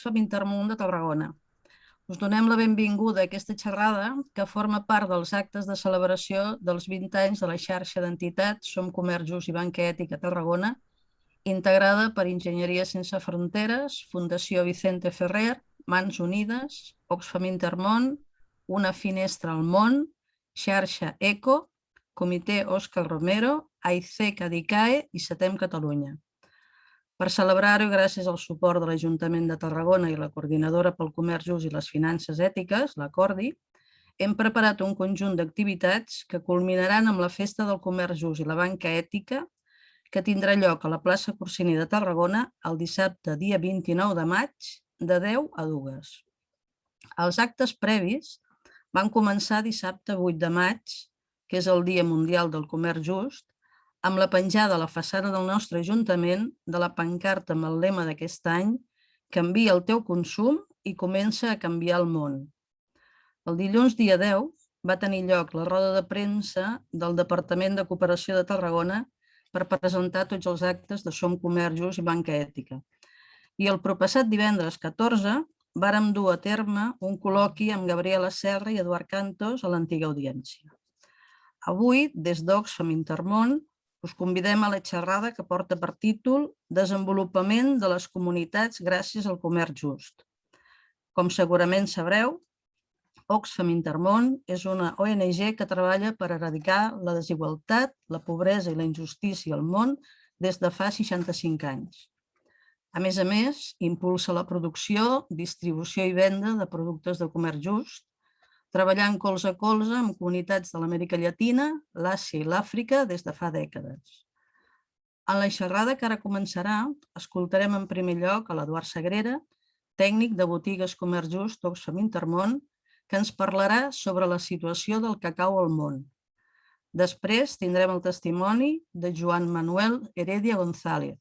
Oxfam Intermón de Tarragona. Us donem la benvinguda a aquesta xerrada que forma part dels actes de celebració dels 20 anys de la xarxa d'entitats Som Comerç Just i Banca Ètica Tarragona, integrada per Enginyeria Sense Fronteres, Fundació Vicente Ferrer, Mans Unides, Oxfam Intermón, Una Finestra al Món, Xarxa ECO, Comitè Òscar Romero, AIC Cadicae i Setem Catalunya. Per celebrar-ho, gràcies al suport de l'Ajuntament de Tarragona i la Coordinadora pel Comerç Just i les Finances Ètiques, la CORDI, hem preparat un conjunt d'activitats que culminaran amb la Festa del Comerç Just i la Banca Ètica, que tindrà lloc a la plaça Corsini de Tarragona el dissabte, dia 29 de maig, de 10 a 2. Els actes previs van començar dissabte 8 de maig, que és el Dia Mundial del Comerç Just, amb la penjada a la façana del nostre Ajuntament de la pancarta amb el lema d'aquest any Canvia el teu consum i comença a canviar el món. El dilluns dia 10 va tenir lloc la roda de premsa del Departament de Cooperació de Tarragona per presentar tots els actes de Som Comerços i Banca Ètica. I el proppassat divendres 14 vàrem dur a terme un col·loqui amb Gabriela Serra i Eduard Cantos a l'antiga audiència. Avui, des d'Oxfam Intermón, us convidem a la xerrada que porta per títol Desenvolupament de les comunitats gràcies al comerç just. Com segurament sabreu, Oxfam Intermón és una ONG que treballa per erradicar la desigualtat, la pobresa i la injustícia al món des de fa 65 anys. A més a més, impulsa la producció, distribució i venda de productes de comerç just, treballant colze a colze amb comunitats de l'Amèrica Llatina, l'Àsia i l'Àfrica des de fa dècades. En la xerrada que ara començarà, escoltarem en primer lloc a l'Eduard Sagrera, tècnic de botigues Comerç Just Oxfam Intermón, que ens parlarà sobre la situació del cacau al món. Després tindrem el testimoni de Joan Manuel Heredia González,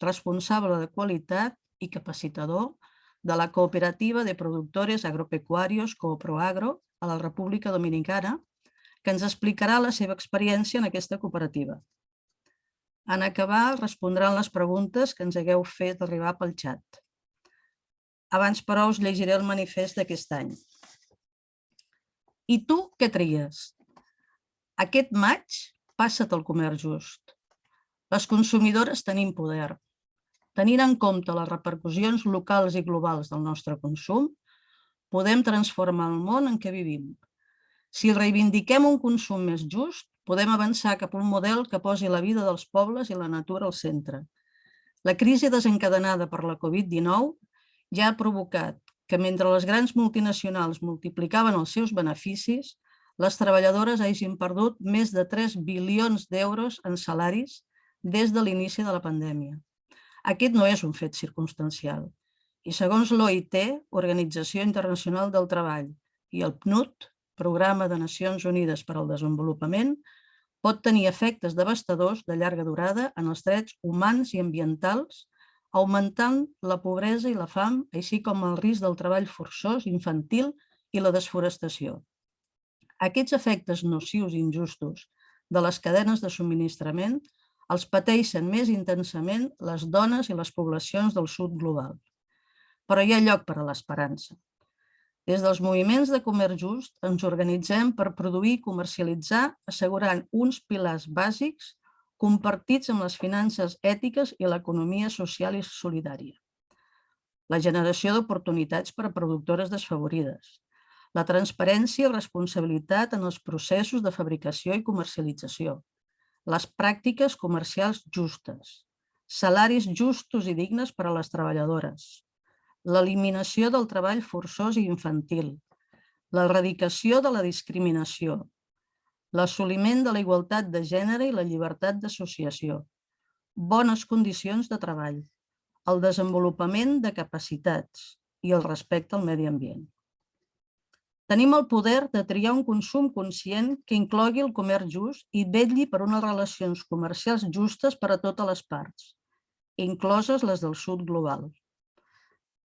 responsable de qualitat i capacitador de la Cooperativa de Productores Agropecuarios Cooproagro a la República Dominicana, que ens explicarà la seva experiència en aquesta cooperativa. En acabar, respondran les preguntes que ens hagueu fet arribar pel xat. Abans, però, us llegiré el manifest d'aquest any. I tu què tries? Aquest maig, passa't al comerç just. Les consumidores tenim poder. Tenint en compte les repercussions locals i globals del nostre consum, podem transformar el món en què vivim. Si reivindiquem un consum més just, podem avançar cap a un model que posi la vida dels pobles i la natura al centre. La crisi desencadenada per la Covid-19 ja ha provocat que mentre les grans multinacionals multiplicaven els seus beneficis, les treballadores hagin perdut més de 3 bilions d'euros en salaris des de l'inici de la pandèmia. Aquest no és un fet circumstancial. I segons l'OIT, Organització Internacional del Treball, i el PNUD, Programa de Nacions Unides per al Desenvolupament, pot tenir efectes devastadors de llarga durada en els drets humans i ambientals, augmentant la pobresa i la fam, així com el risc del treball forçós, infantil i la desforestació. Aquests efectes nocius i injustos de les cadenes de subministrament els pateixen més intensament les dones i les poblacions del sud global però hi ha lloc per a l'esperança. Des dels moviments de comerç just ens organitzem per produir i comercialitzar assegurant uns pilars bàsics compartits amb les finances ètiques i l'economia social i solidària. La generació d'oportunitats per a productores desfavorides, la transparència i responsabilitat en els processos de fabricació i comercialització, les pràctiques comercials justes, salaris justos i dignes per a les treballadores, l'eliminació del treball forçós i infantil, l'erradicació de la discriminació, l'assoliment de la igualtat de gènere i la llibertat d'associació, bones condicions de treball, el desenvolupament de capacitats i el respecte al medi ambient. Tenim el poder de triar un consum conscient que inclogui el comerç just i vetlli per unes relacions comercials justes per a totes les parts, incloses les del sud global.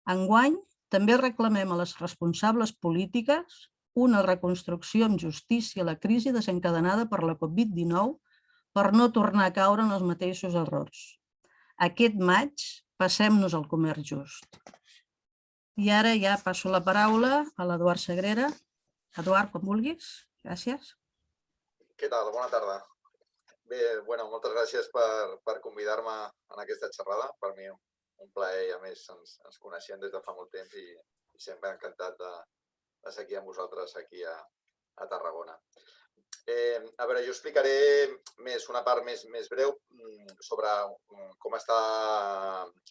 Enguany, també reclamem a les responsables polítiques una reconstrucció amb justícia a la crisi desencadenada per la Covid-19 per no tornar a caure en els mateixos errors. Aquest maig passem-nos al comerç just. I ara ja passo la paraula a l'Eduard Sagrera. Eduard, quan vulguis. Gràcies. Què tal? Bona tarda. Bé, bueno, moltes gràcies per, per convidar-me en aquesta xerrada. Per mi un plaer i a més ens, ens coneixem des de fa molt temps i, i sempre encantat de, de ser aquí amb vosaltres aquí a, a Tarragona. Eh, a veure, jo explicaré més una part més, més breu mm, sobre mm, com està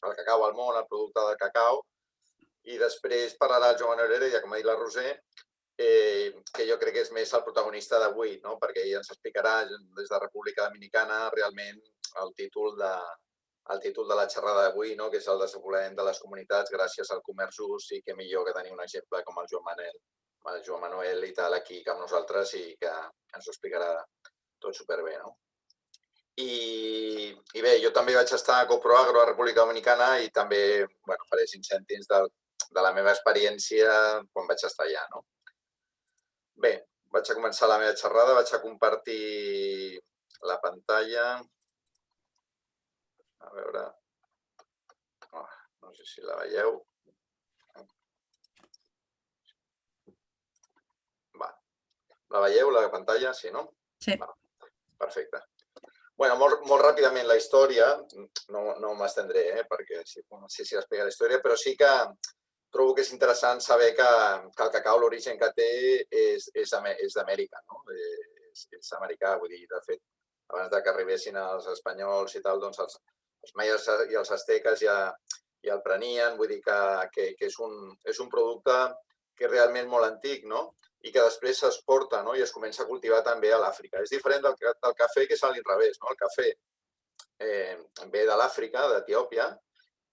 el cacau al món, el producte del cacau, i després parlarà el Joan Herrera, ja com ha dit la Roser, eh, que jo crec que és més el protagonista d'avui, no? perquè ell ens explicarà des de República Dominicana realment el títol de, el títol de la xerrada d'avui, no? que és el desenvolupament de les comunitats gràcies al comerç just i que millor que tenir un exemple com el Joan Manel el Joan Manuel i tal aquí amb nosaltres i que ens ho explicarà tot superbé. No? I, I bé, jo també vaig estar a CoproAgro a República Dominicana i també bueno, faré cinc cèntims de, de la meva experiència quan vaig estar allà. No? Bé, vaig a començar la meva xerrada, vaig a compartir la pantalla. A veure... Oh, no sé si la veieu. La veieu, la pantalla? Sí, no? Sí. Va, perfecte. bueno, molt, molt ràpidament la història, no, no m'estendré, eh, perquè sí, no sé si explica la història, però sí que trobo que és interessant saber que, que el cacau, l'origen que té, és, és, és d'Amèrica, no? És, és americà, vull dir, de fet, abans de que arribessin els espanyols i tal, doncs els, els maies i els asteques ja, ja el prenien, vull dir que, que, que és, un, és un producte que és realment molt antic, no? i que després s'exporta no? i es comença a cultivar també a l'Àfrica. És diferent del, del cafè, que és a l'inrevés. No? El cafè eh, ve de l'Àfrica, d'Etiòpia,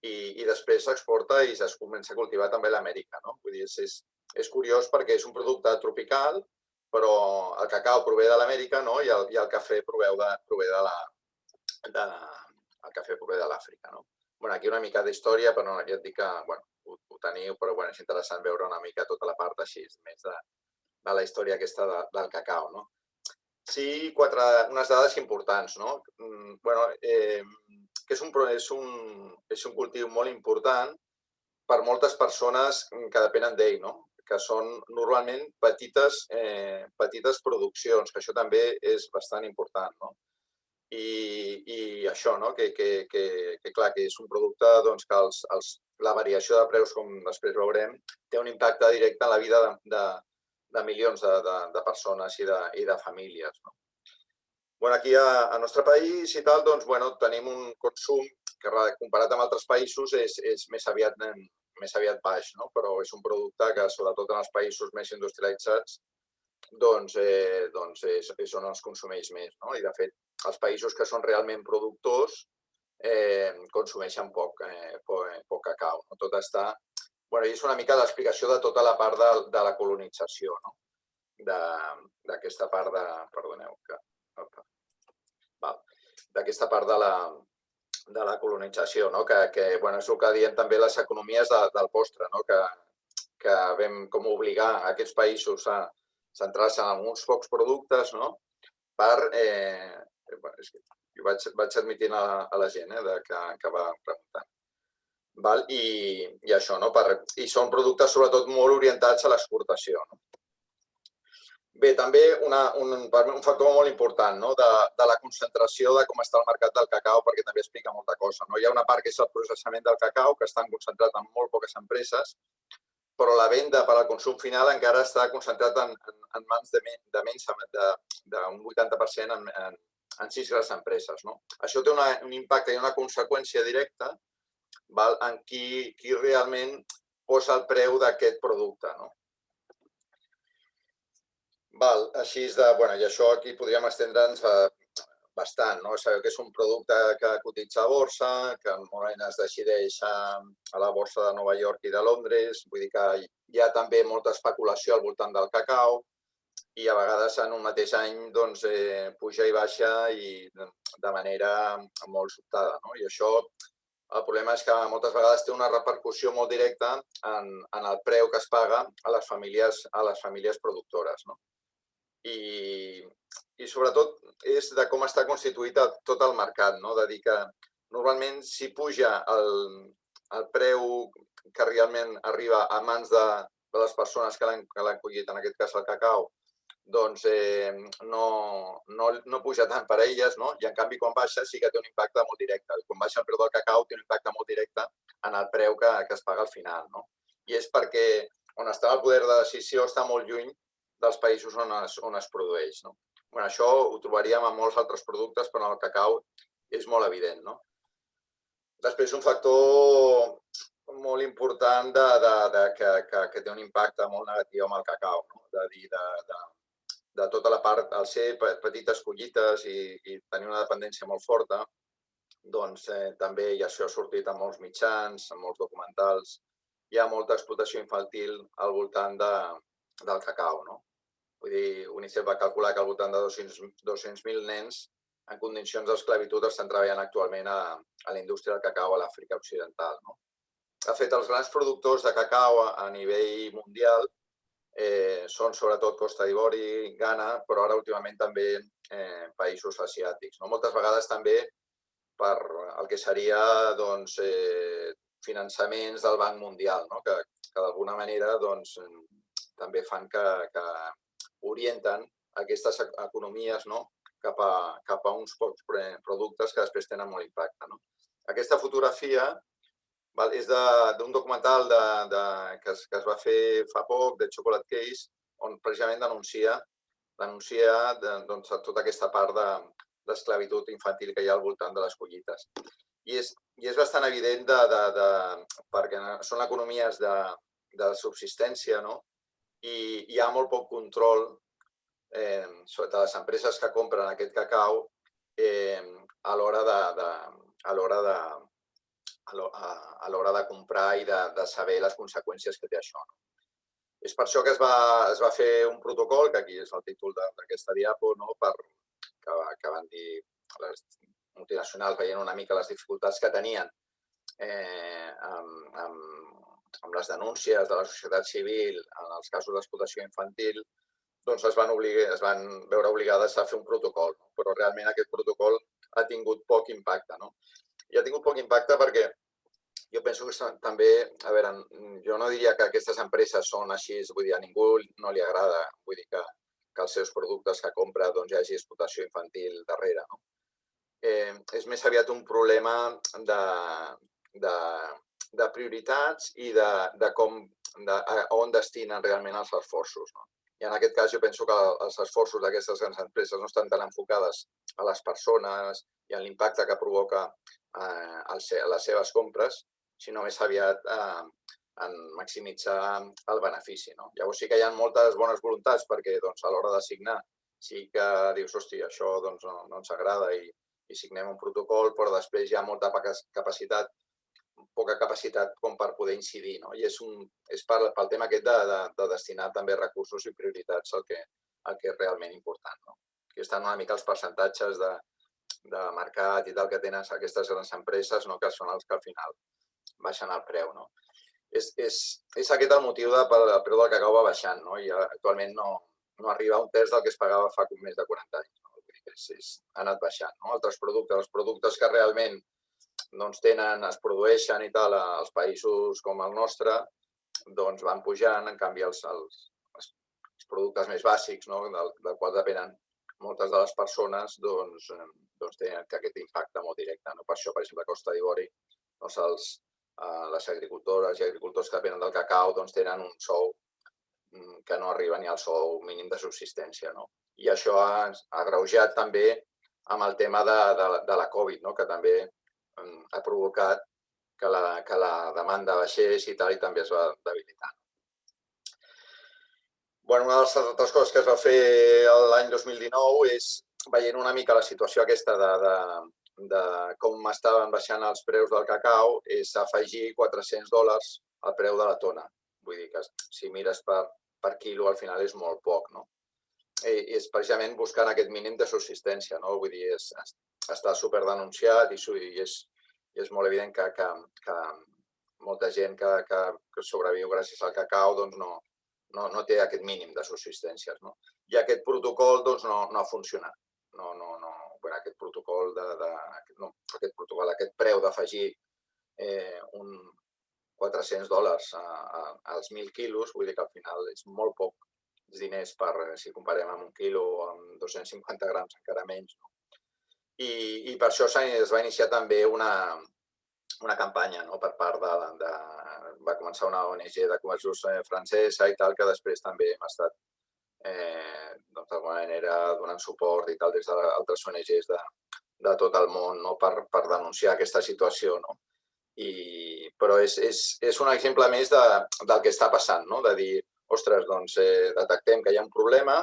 i, i després s'exporta i es comença a cultivar també a l'Amèrica. No? Vull dir, és, és, és curiós perquè és un producte tropical, però el cacau prové de l'Amèrica no? I, el, i el cafè prové de, prové de la, de, el cafè prové de l'Àfrica. No? Bueno, aquí una mica d'història, però no, ja et dic que bueno, ho, ho teniu, però bueno, és interessant veure una mica tota la part així, més de, de la història aquesta de, del cacau. No? Sí, quatre, unes dades importants. No? Mm, bueno, eh, que és un, és, un, és un cultiu molt important per moltes persones que depenen d'ell, no? que són normalment petites, eh, petites produccions, que això també és bastant important. No? I, i això, no? que, que, que, que clar, que és un producte doncs, que els, els, la variació de preus, com després veurem, té un impacte directe en la vida de, de, de milions de, de, de persones i de, i de famílies. No? Bueno, aquí a, a nostre país i tal, doncs, bueno, tenim un consum que comparat amb altres països és, és més, aviat, més aviat baix, no? però és un producte que sobretot en els països més industrialitzats doncs, eh, doncs és, és on es consumeix més. No? I de fet, els països que són realment productors eh, consumeixen poc, eh, poc, poc cacau. No? Tot està bueno, és una mica l'explicació de tota la part de, de la colonització, no? d'aquesta part de... Perdoneu, que... D'aquesta part de la, de la colonització, no? que, que bueno, és el que diem també les economies de, del postre, no? que, que vam com obligar aquests països a centrar-se en uns pocs productes no? per... Eh, és que jo vaig, vaig admitint a, a la gent eh, de, que, que va preguntant. Val? I, i això, no? Per, I són productes sobretot molt orientats a l'exportació. No? Bé, també una, un, un factor molt important no? de, de la concentració de com està el mercat del cacau, perquè també explica molta cosa. No? Hi ha una part que és el processament del cacau, que està concentrat en molt poques empreses, però la venda per al consum final encara està concentrat en, en, en mans de, de menys d'un 80% en, en, en sis grans empreses. No? Això té una, un impacte i una conseqüència directa val? en qui, qui realment posa el preu d'aquest producte. No? Val, així de, bueno, i això aquí podríem estendre'ns eh, bastant. No? Sabeu que és un producte que cotitza a borsa, que normalment es decideix a, a la borsa de Nova York i de Londres, vull dir que hi ha també molta especulació al voltant del cacau i a vegades en un mateix any doncs, eh, puja i baixa i de manera molt sobtada. No? I això el problema és que moltes vegades té una repercussió molt directa en, en el preu que es paga a les famílies, a les famílies productores. No? I, I sobretot és de com està constituït tot el mercat, no? de dir que normalment si puja el, el preu que realment arriba a mans de, de les persones que l'han collit, en aquest cas el cacau, doncs eh, no, no, no puja tant per a elles, no? i en canvi quan baixa sí que té un impacte molt directe. Quan baixa el preu del cacau té un impacte molt directe en el preu que, que es paga al final. No? I és perquè on està el poder de decisió està molt lluny dels països on es, on es produeix. No? Bueno, això ho trobaríem en molts altres productes, però en el cacau és molt evident. No? Després, un factor molt important de, de, de, que, que, que té un impacte molt negatiu amb el cacau, no? de dir, de, de, de tota la part, al ser petites collites i, i tenir una dependència molt forta, doncs eh, també, i això ha sortit en molts mitjans, en molts documentals, hi ha molta explotació infantil al voltant de, del cacau. No? Vull dir, UNICEF va calcular que al voltant de 200.000 200 nens en condicions d'esclavitud estan treballant actualment a, a la indústria del cacau a l'Àfrica Occidental. No? De fet, els grans productors de cacau a, a nivell mundial eh, són sobretot Costa d'Ivori, Ghana, però ara últimament també eh, països asiàtics. No? Moltes vegades també per el que seria doncs, eh, finançaments del Banc Mundial, no? que, que d'alguna manera doncs, també fan que, que orienten aquestes economies no? cap, a, cap a uns pocs productes que després tenen molt impacte. No? Aquesta fotografia val, és d'un documental de, de, que, es, que es va fer fa poc, de Chocolate Case, on precisament denuncia, denuncia de, doncs, tota aquesta part d'esclavitud de, infantil que hi ha al voltant de les collites. I és, i és bastant evident de, de, de, perquè són economies de, de subsistència, no? I hi ha molt poc control eh, sobre les empreses que compren aquest cacau eh, a l'hora de, de, a l'hora de, a l'hora de comprar i de, de saber les conseqüències que té això. No? És per això que es va, es va fer un protocol, que aquí és el títol d'aquesta diapo, no? per, que, que van dir les multinacionals veient una mica les dificultats que tenien eh, amb, amb, amb les denúncies de la societat civil en els casos d'explotació infantil, doncs es van, obligar, es van veure obligades a fer un protocol, no? però realment aquest protocol ha tingut poc impacte. No? I ha tingut poc impacte perquè jo penso que també, a veure, jo no diria que aquestes empreses són així, vull dir, a ningú no li agrada, vull dir que, que els seus productes que compra doncs, hi hagi explotació infantil darrere. No? Eh, és més aviat un problema de, de, de prioritats i de, de com, de, on destinen realment els esforços. No? I en aquest cas jo penso que els esforços d'aquestes grans empreses no estan tan enfocades a les persones i a l'impacte que provoca eh, a les seves compres, sinó més aviat eh, en maximitzar el benefici. No? Llavors sí que hi ha moltes bones voluntats perquè doncs, a l'hora de signar sí que dius, hosti, això doncs, no, no ens agrada i, i signem un protocol, però després hi ha molta capacitat poca capacitat com per poder incidir. No? I és, un, és per, pel tema aquest de, de, de destinar també recursos i prioritats al que, al que és realment important. No? Aquí estan una mica els percentatges de, de mercat i tal que tenen aquestes grans empreses, no? que són els que al final baixen el preu. No? És, és, és aquest el motiu de, pel el preu del cacau va baixant no? i actualment no, no arriba a un terç del que es pagava fa més de 40 anys. No? És, és, ha anat baixant. No? Altres productes, els productes que realment doncs tenen, es produeixen i tal als països com el nostre, doncs van pujant, en canvi els, els, els productes més bàsics, no? del, del qual depenen moltes de les persones, doncs, doncs tenen aquest impacte molt directe. No? Per això, per exemple, a Costa d'Ivori, doncs els, eh, les agricultores i agricultors que depenen del cacau doncs tenen un sou mm, que no arriba ni al sou mínim de subsistència. No? I això ha, ha també amb el tema de, de, de la Covid, no? que també ha provocat que la, que la demanda baixés i tal, i també es va debilitar. Bueno, una de les altres coses que es va fer l'any 2019 és, veient una mica la situació aquesta de, de, de com estaven baixant els preus del cacau, és afegir 400 dòlars al preu de la tona. Vull dir que si mires per, per quilo, al final és molt poc, no? És precisament buscant aquest mínim de subsistència, no? Vull dir, és, està super denunciat i, i, és, i és molt evident que, que, que molta gent que, que, que sobreviu gràcies al cacau doncs no, no, no té aquest mínim de subsistències. No? I aquest protocol doncs, no, no ha funcionat. No, no, no, bueno, aquest protocol de, de no, aquest protocol, aquest preu d'afegir eh, un, 400 dòlars a, a, als 1.000 quilos, vull dir que al final és molt poc diners per, si comparem amb un quilo o amb 250 grams, encara menys. No? I, I per això es va iniciar també una, una campanya no? per part de, de... Va començar una ONG de comerços eh, francesa i tal, que després també hem estat eh, doncs, manera donant suport i tal des d'altres ONGs de, de tot el món no? per, per denunciar aquesta situació. No? I, però és, és, és un exemple més de, del que està passant, no? de dir, ostres, doncs eh, detectem que hi ha un problema,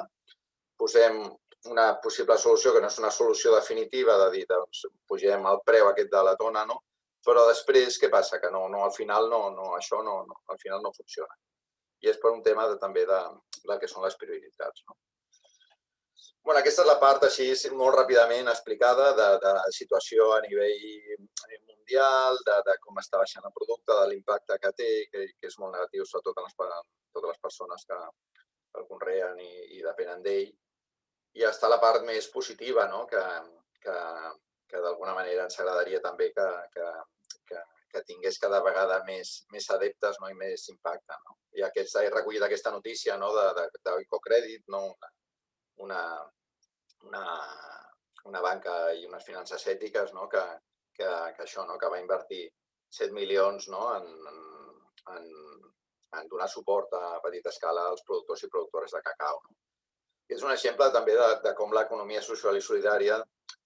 posem una possible solució que no és una solució definitiva de dir, doncs, pugem el preu aquest de la tona, no? però després què passa? Que no, no, al final no, no, això no, no, al final no funciona. I és per un tema de, també de, del que són les prioritats. No? Bueno, aquesta és la part així molt ràpidament explicada de, de la situació a nivell mundial, de, de com està baixant el producte, de l'impacte que té, que, que és molt negatiu sobretot en les, totes les persones que el conreen i, i depenen d'ell. I està la part més positiva, no? que, que, que d'alguna manera ens agradaria també que, que, que, que tingués cada vegada més, més adeptes no? i més impacte. No? I aquest, he recollit aquesta notícia no? d'Ecocrèdit, no? Una, una, una banca i unes finances ètiques no? que, que, que això, no? que va invertir 7 milions no? en, en, en donar suport a petita escala als productors i productores de cacau. No? I és un exemple també de, de com l'economia social i solidària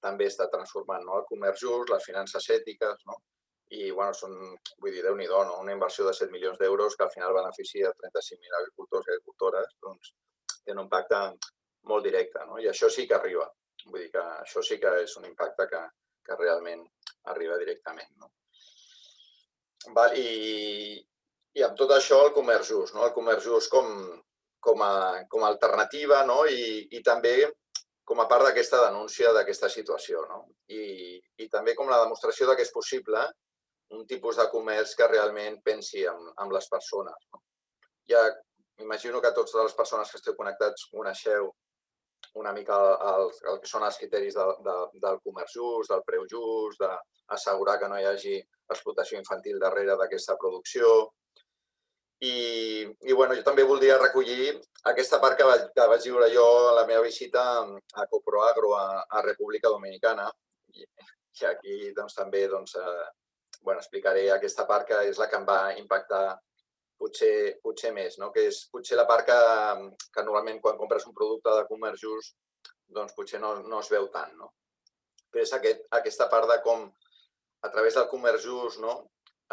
també està transformant no? el comerç just, les finances ètiques, no? i bueno, són, vull dir, déu nhi no? una inversió de 7 milions d'euros que al final beneficia 35.000 agricultors i agricultores, doncs té un impacte molt directe, no? i això sí que arriba. Vull dir que això sí que és un impacte que, que realment arriba directament. No? Val, i, I amb tot això el comerç just, no? el comerç just com, com, a, com a alternativa no? I, i també com a part d'aquesta denúncia d'aquesta situació. No? I, I també com la demostració de que és possible un tipus de comerç que realment pensi en, en les persones. No? Ja imagino que totes les persones que esteu connectats coneixeu una mica el, el, que són els criteris de, de, del comerç just, del preu just, d'assegurar que no hi hagi explotació infantil darrere d'aquesta producció. I, I bueno, jo també voldria recollir aquesta part que vaig, que vaig viure jo a la meva visita a Coproagro a, a República Dominicana. I, i aquí doncs, també doncs, eh, bueno, explicaré aquesta part que és la que em va impactar potser, potser més, no? que és potser la part que, que normalment quan compres un producte de comerç just doncs potser no, no es veu tant. No? Però és aquest, aquesta part de com a través del comerç just no?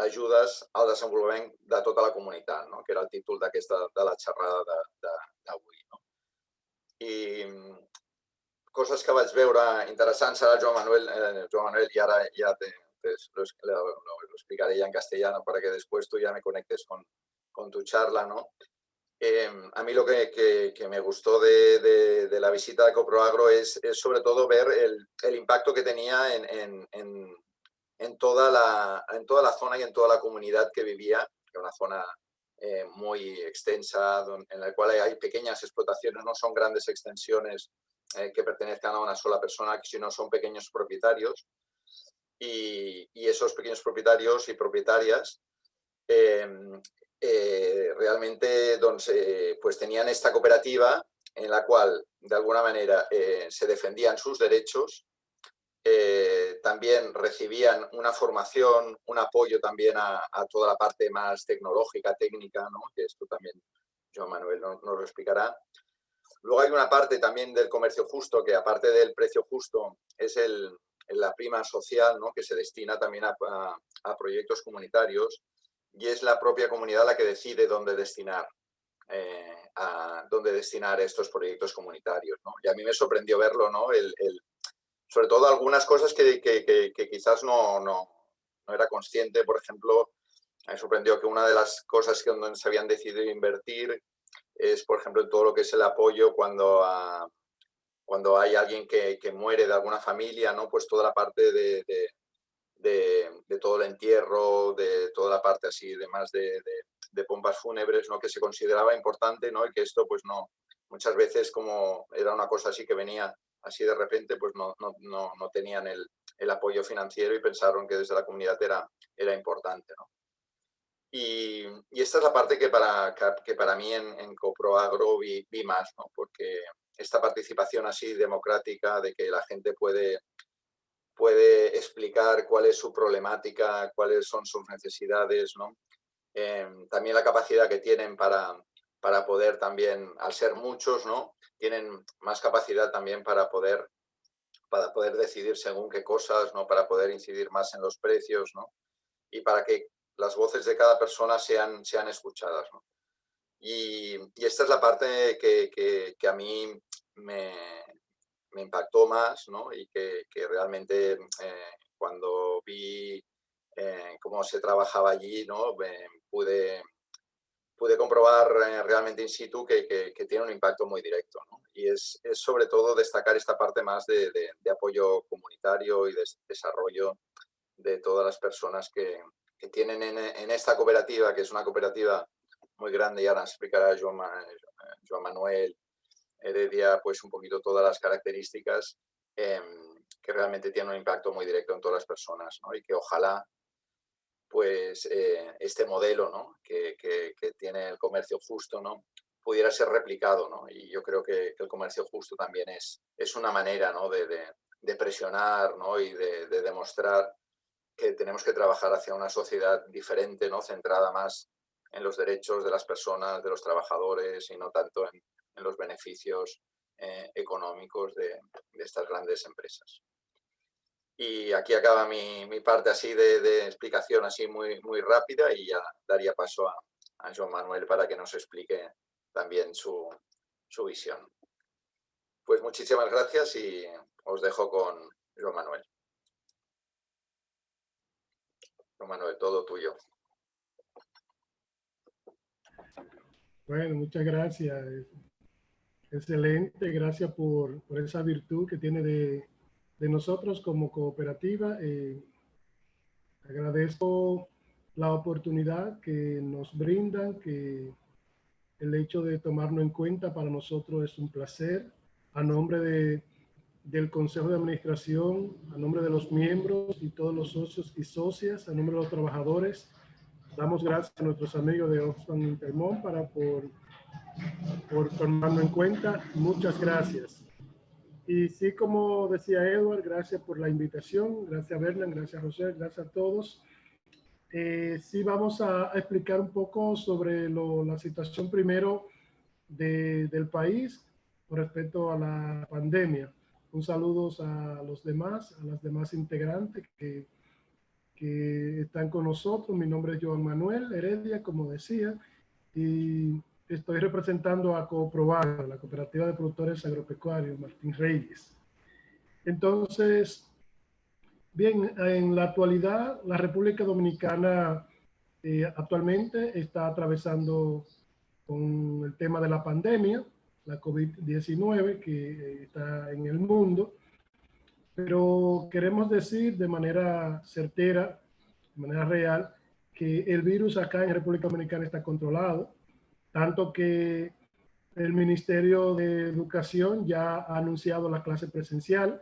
ajudes al desenvolupament de tota la comunitat, no? que era el títol d'aquesta de la xerrada d'avui. No? I coses que vaig veure interessants, ara Joan Manuel, eh, Joan Manuel i ara ja té, lo, lo, explicaré ya en castellano para que después tú ya me conectes con, con tu charla, ¿no? Eh, a mí lo que, me gustó de, de, de, la visita de Coproagro es, sobre todo ver el, impacto que tenía en, toda la, zona y en toda la comunidad que vivía, que una zona eh, muy extensa, en la cual hay pequeñas explotaciones, no son grandes extensiones eh, que pertenezcan a una sola persona, sino son pequeños propietarios y, y esos pequeños propietarios y propietarias eh, eh, realmente doncs, eh, pues tenían esta cooperativa en la cual de alguna manera eh, se defendían sus derechos, eh, también recibían una formación, un apoyo también a, toda la parte más tecnológica, técnica, ¿no? que esto también Joan Manuel nos, nos lo explicará. Luego hay una parte también del comercio justo, que aparte del precio justo, es el, la prima social ¿no? que se destina también a, a, proyectos comunitarios y es la propia comunidad la que decide dónde destinar, eh, dónde destinar estos proyectos comunitarios. ¿no? Y a mí me sorprendió verlo, ¿no? El, sobre todo algunas cosas que, que, quizás no, no, no, era consciente. Por ejemplo, me sorprendió que una de las cosas que donde se habían decidido invertir es, por ejemplo, todo lo que es el apoyo cuando cuando hay alguien que, muere de alguna familia, ¿no? Pues toda la parte de, de, de, todo el entierro, de toda la parte así, de más de, pompas fúnebres, ¿no? Que se consideraba importante, ¿no? Y que esto, pues no, muchas veces como era una cosa así que venía así de repente, pues no, no, no, no tenían el, el, apoyo financiero y pensaron que desde la comunidad era, era importante, ¿no? Y, esta es la parte que para, que para mí en, en CoProAgro vi, vi más, ¿no? porque esta participación así democrática de que la gente puede, puede explicar cuál es su problemática, cuáles son sus necesidades, ¿no? Em, también la capacidad que tienen para, para poder también, al ser muchos, ¿no? tienen más capacidad también para poder, para poder decidir según qué cosas, ¿no? para poder incidir más en los precios ¿no? y para que las voces de cada persona sean, sean escuchadas. ¿no? Y, esta es la parte que, que, a mí me, me, impactó más ¿no? y que, que realmente eh, cuando vi eh, cómo se trabajaba allí, ¿no? pude, pude comprobar eh, realmente in situ que, que, tiene un impacto muy directo. ¿no? Y es, es, sobre todo destacar esta parte más de, de, apoyo comunitario y de desarrollo de todas las personas que, que tienen en, en, esta cooperativa, que es una cooperativa muy grande y ahora explicará Joan, Joan Manuel Heredia pues un poquito todas las características em, que realmente tienen un impacto muy directo en todas las personas ¿no? y que ojalá pues eh, este modelo ¿no? que, que, tiene el comercio justo ¿no? pudiera ser replicado. ¿no? Y yo creo que, el comercio justo también es, es una manera ¿no? de, de, de, presionar ¿no? y de, de, demostrar que tenemos que trabajar hacia una sociedad diferente, ¿no? centrada más en los derechos de las personas, de los trabajadores y no tanto en, en los beneficios eh, económicos de, estas grandes empresas. Y aquí acaba mi, parte así de, de, explicación así muy, muy rápida y ya daría paso a, a Joan Manuel para que nos explique también su, su visión. Pues muchísimas gracias y os dejo con Joan Manuel. Joan Manuel, todo tuyo. Bueno, muchas gracias. Excelente, gracias por, por esa virtud que tiene de, de nosotros como cooperativa. Eh, agradezco la oportunidad que nos brindan, que el hecho de tomarnos en cuenta para nosotros es un placer. A nombre de, del Consejo de Administración, a nombre de los miembros y todos los socios y socias, a nombre de los trabajadores, damos gracias a nuestros amigos de Oxfam Intermont para por, por tomarnos en cuenta. Muchas gracias. Y sí, como decía Edward, gracias por la invitación, gracias Bernan, gracias José, gracias a todos. Eh, sí, vamos a, explicar un poco sobre lo, la situación primero de, del país con respecto a la pandemia. Un saludo a los demás, a las demás integrantes que, que están con nosotros. Mi nombre es Joan Manuel Heredia, como decía, y estoy representando a Coprobar, la Cooperativa de Productores Agropecuarios Martín Reyes. Entonces, bien, en la actualidad, la República Dominicana eh, actualmente está atravesando con el tema de la pandemia, la COVID-19 que eh, está en el mundo, pero queremos decir de manera certera, de manera real, que el virus acá en República Dominicana está controlado, tanto que el Ministerio de Educación ya ha anunciado la clase presencial.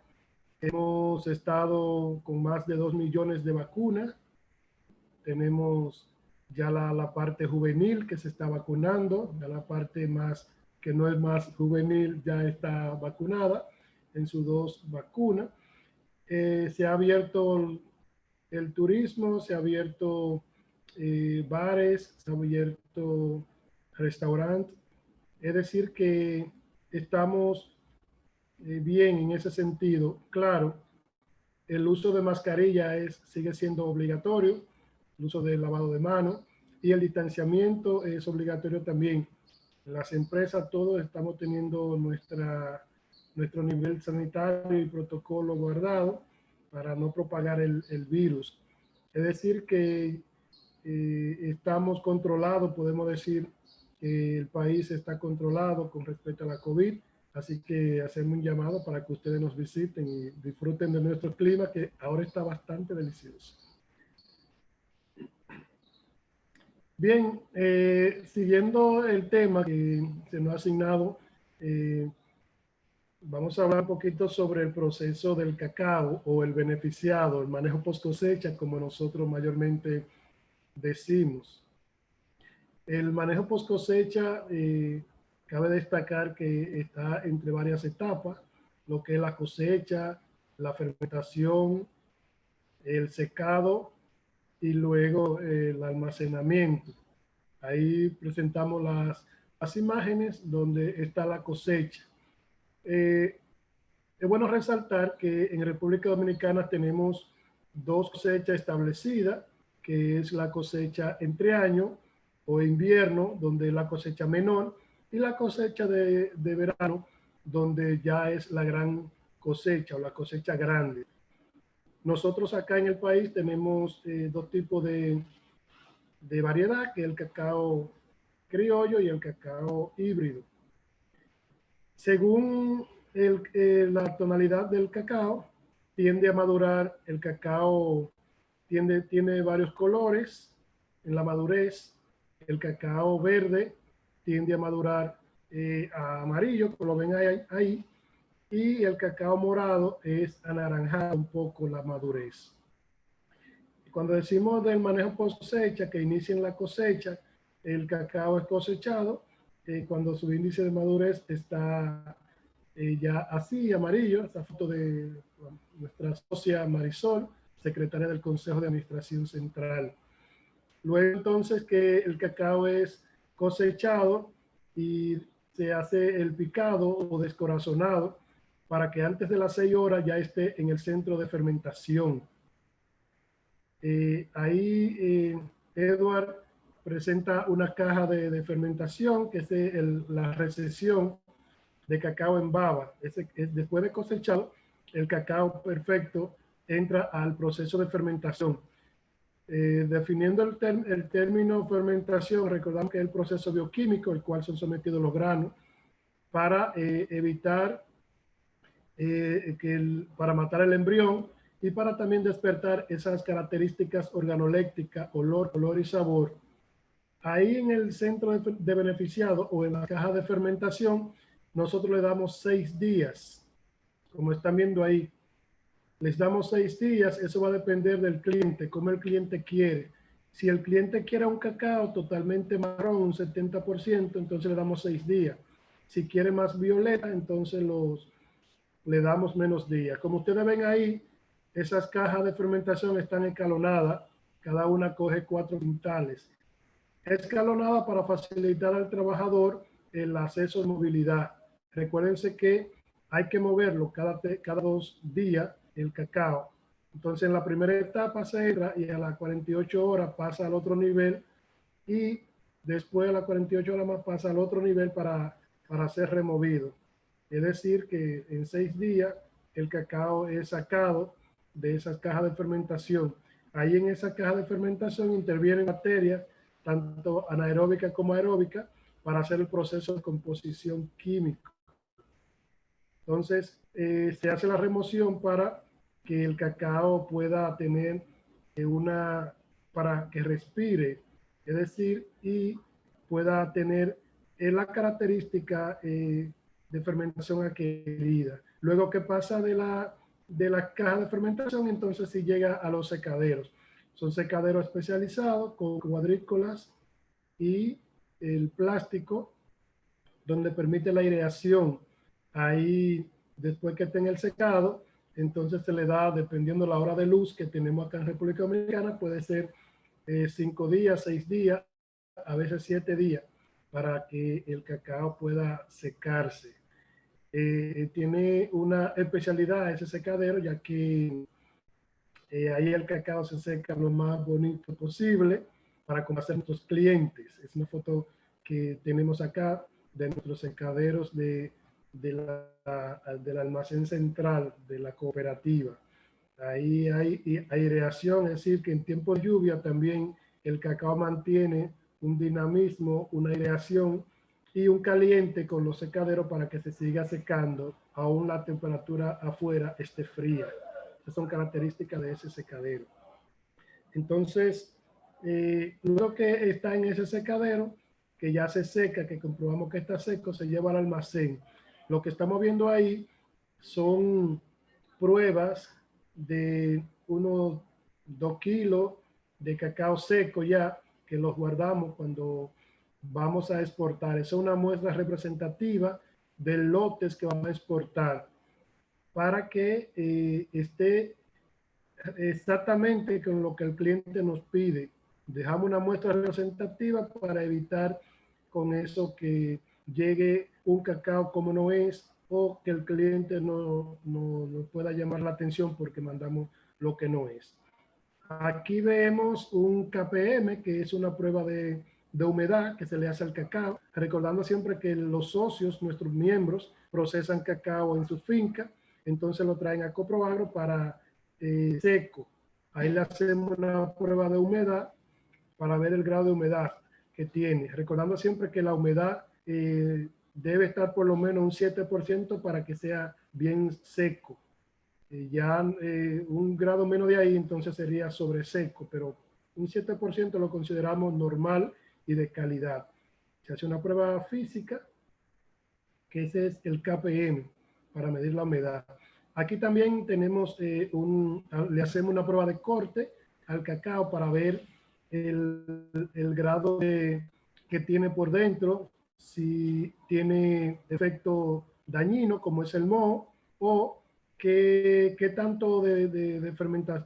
Hemos estado con más de dos millones de vacunas. Tenemos ya la, la, parte juvenil que se está vacunando, ya la parte más que no es más juvenil ya está vacunada en sus dos vacunas. Eh, se ha abierto el, el, turismo, se ha abierto eh, bares, se ha abierto restaurante. Es decir, que estamos eh, bien en ese sentido. Claro, el uso de mascarilla es, sigue siendo obligatorio, el uso del lavado de manos y el distanciamiento es obligatorio también. Las empresas, todos estamos teniendo nuestra, nuestro nivel sanitario y protocolo guardado para no propagar el, el virus. Es decir, que eh, estamos controlados, podemos decir, el país está controlado con respecto a la COVID, así que hacemos un llamado para que ustedes nos visiten y disfruten de nuestro clima que ahora está bastante delicioso. Bien, eh, siguiendo el tema que se nos ha asignado, eh, vamos a hablar un poquito sobre el proceso del cacao o el beneficiado, el manejo post cosecha, como nosotros mayormente decimos. El manejo post cosecha, eh, cabe destacar que está entre varias etapas, lo que es la cosecha, la fermentación, el secado y luego eh, el almacenamiento. Ahí presentamos las, las imágenes donde está la cosecha. Eh, es bueno resaltar que en República Dominicana tenemos dos cosechas establecidas, que es la cosecha entre año o invierno, donde la cosecha menor, y la cosecha de, de verano, donde ya es la gran cosecha o la cosecha grande. Nosotros acá en el país tenemos eh, dos tipos de, de variedad, que es el cacao criollo y el cacao híbrido. Según el, eh, la tonalidad del cacao, tiende a madurar, el cacao tiende, tiene varios colores en la madurez, el cacao verde tiende a madurar eh, a amarillo, como lo ven ahí, y el cacao morado es anaranjado un poco la madurez. Cuando decimos del manejo cosecha, que inicia la cosecha, el cacao es cosechado eh, cuando su índice de madurez está eh, ya así, amarillo, esta foto de nuestra socia Marisol, secretaria del Consejo de Administración Central. Luego entonces que el cacao es cosechado y se hace el picado o descorazonado para que antes de las seis horas ya esté en el centro de fermentación. Eh, ahí eh, Edward presenta una caja de, fermentación, que es la recesión de cacao en baba. después de cosechado, el cacao perfecto entra al proceso de fermentación. Eh, definiendo el, el, término fermentación, recordamos que es el proceso bioquímico, el cual son sometidos los granos, para evitar eh, que para matar el embrión y para también despertar esas características organolépticas, olor, color y sabor. Ahí en el centro de, de beneficiado o en la caja de fermentación, nosotros le damos seis días. Como están viendo ahí, les damos seis días. Eso va a depender del cliente, cómo el cliente quiere. Si el cliente quiere un cacao totalmente marrón, un 70%, entonces le damos seis días. Si quiere más violeta, entonces los, le damos menos días. Como ustedes ven ahí, esas cajas de fermentación están escalonadas. Cada una coge cuatro quintales. Escalonada para facilitar al trabajador el acceso de movilidad. Recuérdense que hay que moverlo cada, cada dos días el cacao. Entonces en la primera etapa se entra y a las 48 horas pasa al otro nivel y después de las 48 horas más pasa al otro nivel para, para ser removido. Es decir, que en seis días el cacao es sacado de esas cajas de fermentación. Ahí en esa caja de fermentación intervienen bacterias, tanto anaeróbicas como aeróbicas, para hacer el proceso de composición química. Entonces, eh, se hace la remoción para que el cacao pueda tener eh, una, para que respire, es decir, y pueda tener eh, la característica de fermentación adquirida. Luego que pasa de la, de la caja de fermentación, entonces sí llega a los secaderos. Son secaderos especializados con cuadrículas y el plástico, donde permite la aireación. Ahí, después que tenga el secado, entonces se le da, dependiendo la hora de luz que tenemos acá en República Dominicana, puede ser eh, cinco días, seis días, a veces siete días, para que el cacao pueda secarse. Eh, tiene una especialidad ese secadero, ya que eh, ahí el cacao se seca lo más bonito posible para conocer a nuestros clientes. Es una foto que tenemos acá de nuestros secaderos de, de la, del almacén central de la cooperativa. Ahí hay aireación, es decir, que en tiempo de lluvia también el cacao mantiene un dinamismo, una aireación y un caliente con los secaderos para que se siga secando aún la temperatura afuera esté fría. Esas son características de ese secadero. Entonces, eh, luego que está en ese secadero, que ya se seca, que comprobamos que está seco, se lleva al almacén. Lo que estamos viendo ahí son pruebas de unos dos kilos de cacao seco ya, que los guardamos cuando vamos a exportar. Es una muestra representativa de lotes que vamos a exportar para que eh, esté exactamente con lo que el cliente nos pide. Dejamos una muestra representativa para evitar con eso que llegue un cacao como no es o que el cliente no, no, no pueda llamar la atención porque mandamos lo que no es. Aquí vemos un KPM, que es una prueba de, de, humedad que se le hace al cacao, recordando siempre que los socios, nuestros miembros, procesan cacao en su finca, entonces lo traen a Coproagro para eh, seco. Ahí le hacemos una prueba de humedad para ver el grado de humedad que tiene, recordando siempre que la humedad eh, debe estar por lo menos un 7% para que sea bien seco. Eh, ya eh, un grado menos de ahí, entonces sería sobre seco, pero un 7% lo consideramos normal y de calidad. Se hace una prueba física, que ese es el KPM, para medir la humedad. Aquí también tenemos eh, un, le hacemos una prueba de corte al cacao para ver el, el grado de, que tiene por dentro, si tiene efecto dañino como es el moho o qué, qué tanto de, de, de,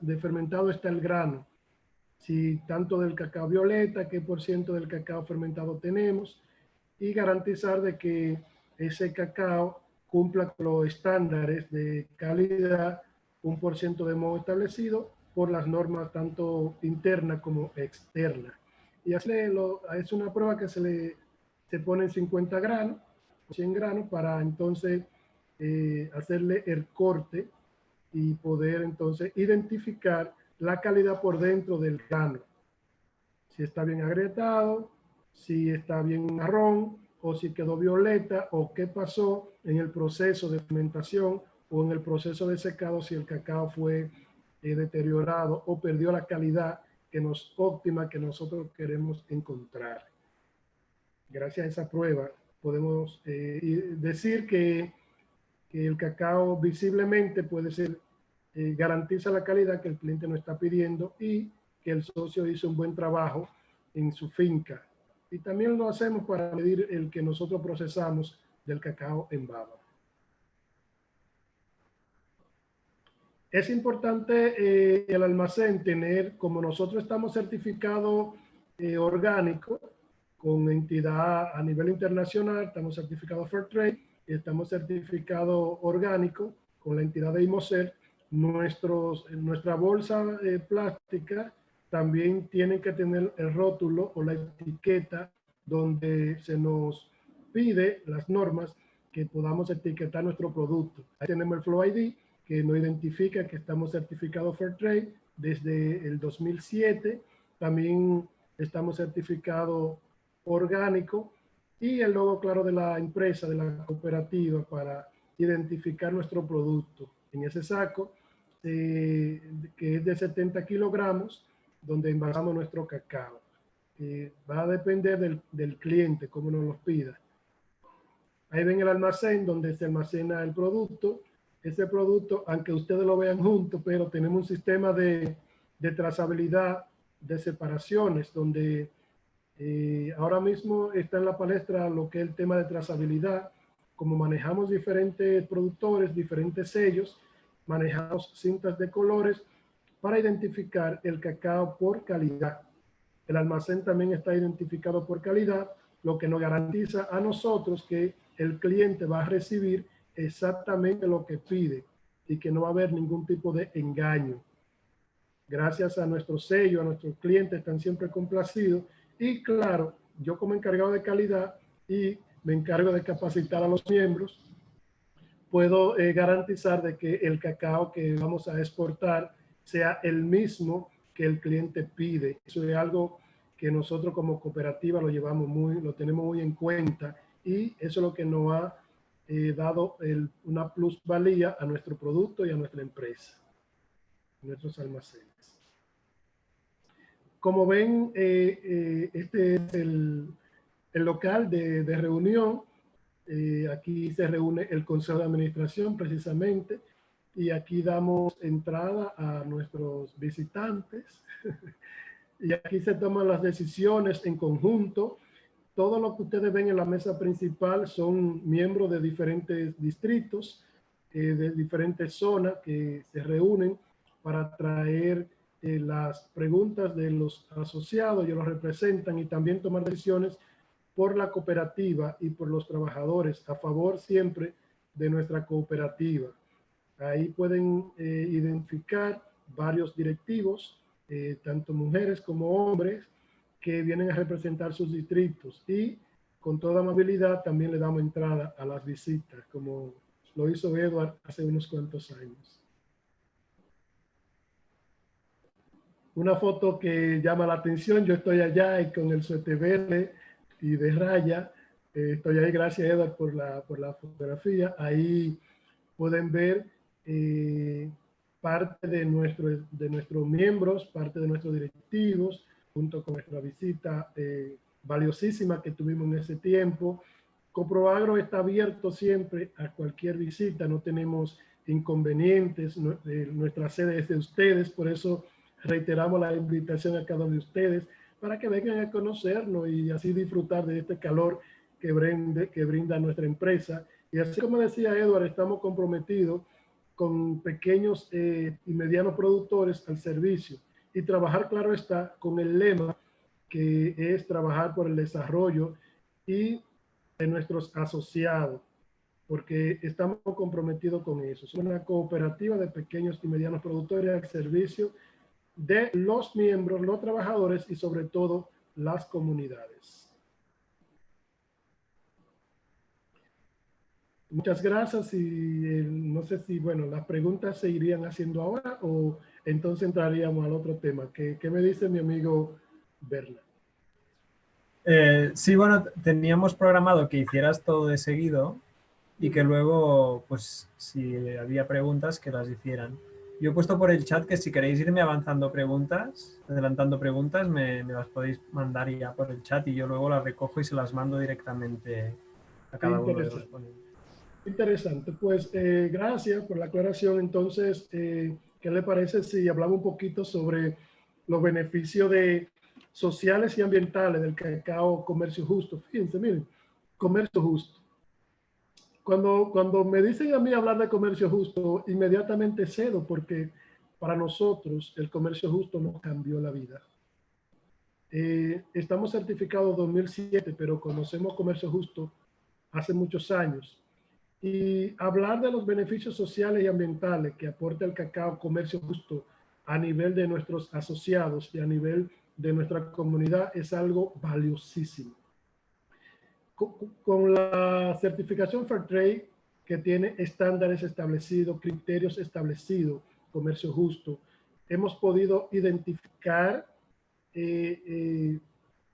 de, fermentado está el grano. Si tanto del cacao violeta, qué por ciento del cacao fermentado tenemos y garantizar de que ese cacao cumpla los estándares de calidad, un por ciento de moho establecido por las normas tanto interna como externa. Y así es una prueba que se le se ponen 50 granos, 100 granos para entonces eh, hacerle el corte y poder entonces identificar la calidad por dentro del grano. Si está bien agrietado, si está bien marrón o si quedó violeta o qué pasó en el proceso de fermentación o en el proceso de secado si el cacao fue eh, deteriorado o perdió la calidad que nos óptima que nosotros queremos encontrar gracias a esa prueba, podemos eh, decir que, que, el cacao visiblemente puede ser, eh, garantiza la calidad que el cliente nos está pidiendo y que el socio hizo un buen trabajo en su finca. Y también lo hacemos para medir el que nosotros procesamos del cacao en baba. Es importante eh, el almacén tener, como nosotros estamos certificados eh, orgánico, con entidad a nivel internacional, estamos certificados Fair Trade y estamos certificados orgánico con la entidad de IMOCER. Nuestros, nuestra bolsa eh, plástica también tiene que tener el rótulo o la etiqueta donde se nos pide las normas que podamos etiquetar nuestro producto. Ahí tenemos el Flow ID que nos identifica que estamos certificados Fair Trade desde el 2007. También estamos certificados orgánico y el logo claro de la empresa, de la cooperativa para identificar nuestro producto. En ese saco, eh, que es de 70 kilogramos, donde envasamos nuestro cacao. Eh, va a depender del, del cliente, como nos lo pida. Ahí ven el almacén donde se almacena el producto. Ese producto, aunque ustedes lo vean juntos, pero tenemos un sistema de, de trazabilidad de separaciones donde eh, ahora mismo está en la palestra lo que es el tema de trazabilidad. Como manejamos diferentes productores, diferentes sellos, manejamos cintas de colores para identificar el cacao por calidad. El almacén también está identificado por calidad, lo que nos garantiza a nosotros que el cliente va a recibir exactamente lo que pide y que no va a haber ningún tipo de engaño. Gracias a nuestro sello, a nuestros clientes están siempre complacidos y claro, yo como encargado de calidad y me encargo de capacitar a los miembros, puedo eh, garantizar de que el cacao que vamos a exportar sea el mismo que el cliente pide. Eso es algo que nosotros como cooperativa lo llevamos muy, lo tenemos muy en cuenta y eso es lo que nos ha eh, dado el, una plusvalía a nuestro producto y a nuestra empresa, nuestros almacenes. Como ven, eh, eh, este es el, el local de, de reunión. Eh, aquí se reúne el Consejo de Administración precisamente y aquí damos entrada a nuestros visitantes y aquí se toman las decisiones en conjunto todo lo que ustedes ven en la mesa principal son miembros de diferentes distritos, eh, de diferentes zonas que se reúnen para traer eh, las preguntas de los asociados, ellos los representan y también tomar decisiones por la cooperativa y por los trabajadores a favor siempre de nuestra cooperativa. Ahí pueden eh, identificar varios directivos, eh, tanto mujeres como hombres, que vienen a representar sus distritos y con toda amabilidad también le damos entrada a las visitas, como lo hizo Edward hace unos cuantos años. Una foto que llama la atención, yo estoy allá y con el suéter verde y de raya, eh, estoy ahí, gracias Edward por la, por la fotografía, ahí pueden ver eh, parte de, nuestro, de nuestros miembros, parte de nuestros directivos, junto con nuestra visita eh, valiosísima que tuvimos en ese tiempo. Coproagro está abierto siempre a cualquier visita, no tenemos inconvenientes, eh, nuestra sede es de ustedes, por eso reiteramos la invitación a cada uno de ustedes para que vengan a conocernos y así disfrutar de este calor que, brinde, que brinda nuestra empresa. Y así como decía Edward, estamos comprometidos con pequeños eh, y medianos productores al servicio y trabajar, claro está, con el lema que es trabajar por el desarrollo y de nuestros asociados, porque estamos comprometidos con eso. Es una cooperativa de pequeños y medianos productores al servicio de los miembros, los trabajadores y sobre todo las comunidades. Muchas gracias y eh, no sé si, bueno, las preguntas se irían haciendo ahora o entonces entraríamos al otro tema. ¿Qué, qué me dice mi amigo Berla? Eh, sí, bueno, teníamos programado que hicieras todo de seguido y que luego, pues, si había preguntas, que las hicieran. Yo he puesto por el chat que si queréis irme avanzando preguntas, adelantando preguntas, me, me las podéis mandar ya por el chat y yo luego las recojo y se las mando directamente a cada uno de los ponentes. Interesante. Pues eh, gracias por la aclaración. Entonces, eh, ¿qué le parece si hablamos un poquito sobre los beneficios de sociales y ambientales del cacao comercio justo? Fíjense, miren, comercio justo. Cuando, me dicen a mí hablar de comercio justo, inmediatamente cedo porque para nosotros el comercio justo nos cambió la vida. Eh, estamos certificados 2007, pero conocemos comercio justo hace muchos años y hablar de los beneficios sociales y ambientales que aporta el cacao comercio justo a nivel de nuestros asociados y a nivel de nuestra comunidad es algo valiosísimo. Con, la certificación Fairtrade, que tiene estándares establecidos, criterios establecidos, comercio justo, hemos podido identificar eh, eh,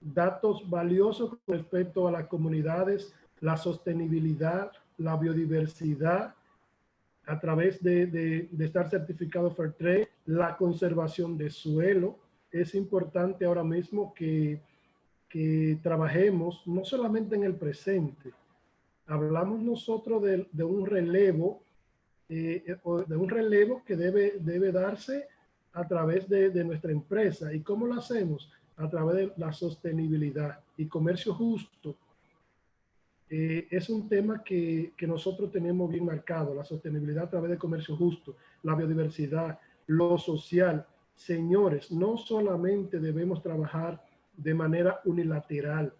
datos valiosos con respecto a las comunidades, la sostenibilidad, la biodiversidad a través de, estar certificado Fairtrade, la conservación de suelo. Es importante ahora mismo que, que trabajemos no solamente en el presente, hablamos nosotros de, un relevo, eh, de un relevo que debe, debe darse a través de, de, nuestra empresa. ¿Y cómo lo hacemos? A través de la sostenibilidad y comercio justo eh, es un tema que, que, nosotros tenemos bien marcado, la sostenibilidad a través del comercio justo, la biodiversidad, lo social. Señores, no solamente debemos trabajar de manera unilateral.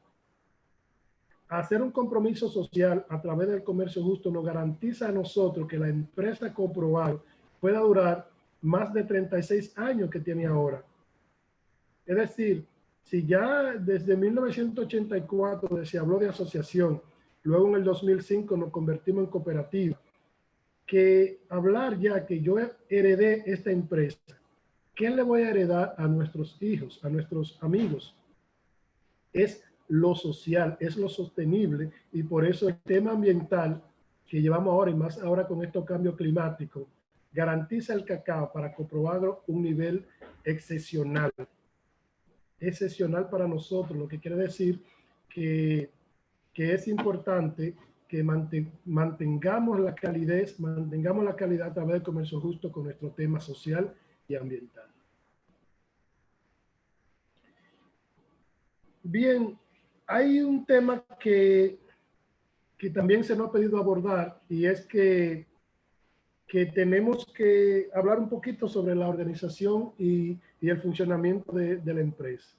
Hacer un compromiso social a través del comercio justo nos garantiza a nosotros que la empresa comprobada pueda durar más de 36 años que tiene ahora. Es decir, si ya desde 1984 se habló de asociación, Luego en el 2005 nos convertimos en cooperativa. Que hablar ya que yo heredé esta empresa, ¿qué le voy a heredar a nuestros hijos, a nuestros amigos? Es lo social, es lo sostenible y por eso el tema ambiental que llevamos ahora y más ahora con estos cambios climáticos garantiza el cacao para comprobar un nivel excepcional. Excepcional para nosotros, lo que quiere decir que que es importante que mantengamos la calidez, mantengamos la calidad a través del comercio justo con nuestro tema social y ambiental. Bien, hay un tema que, que también se nos ha pedido abordar y es que, que tenemos que hablar un poquito sobre la organización y, y el funcionamiento de, de, la empresa.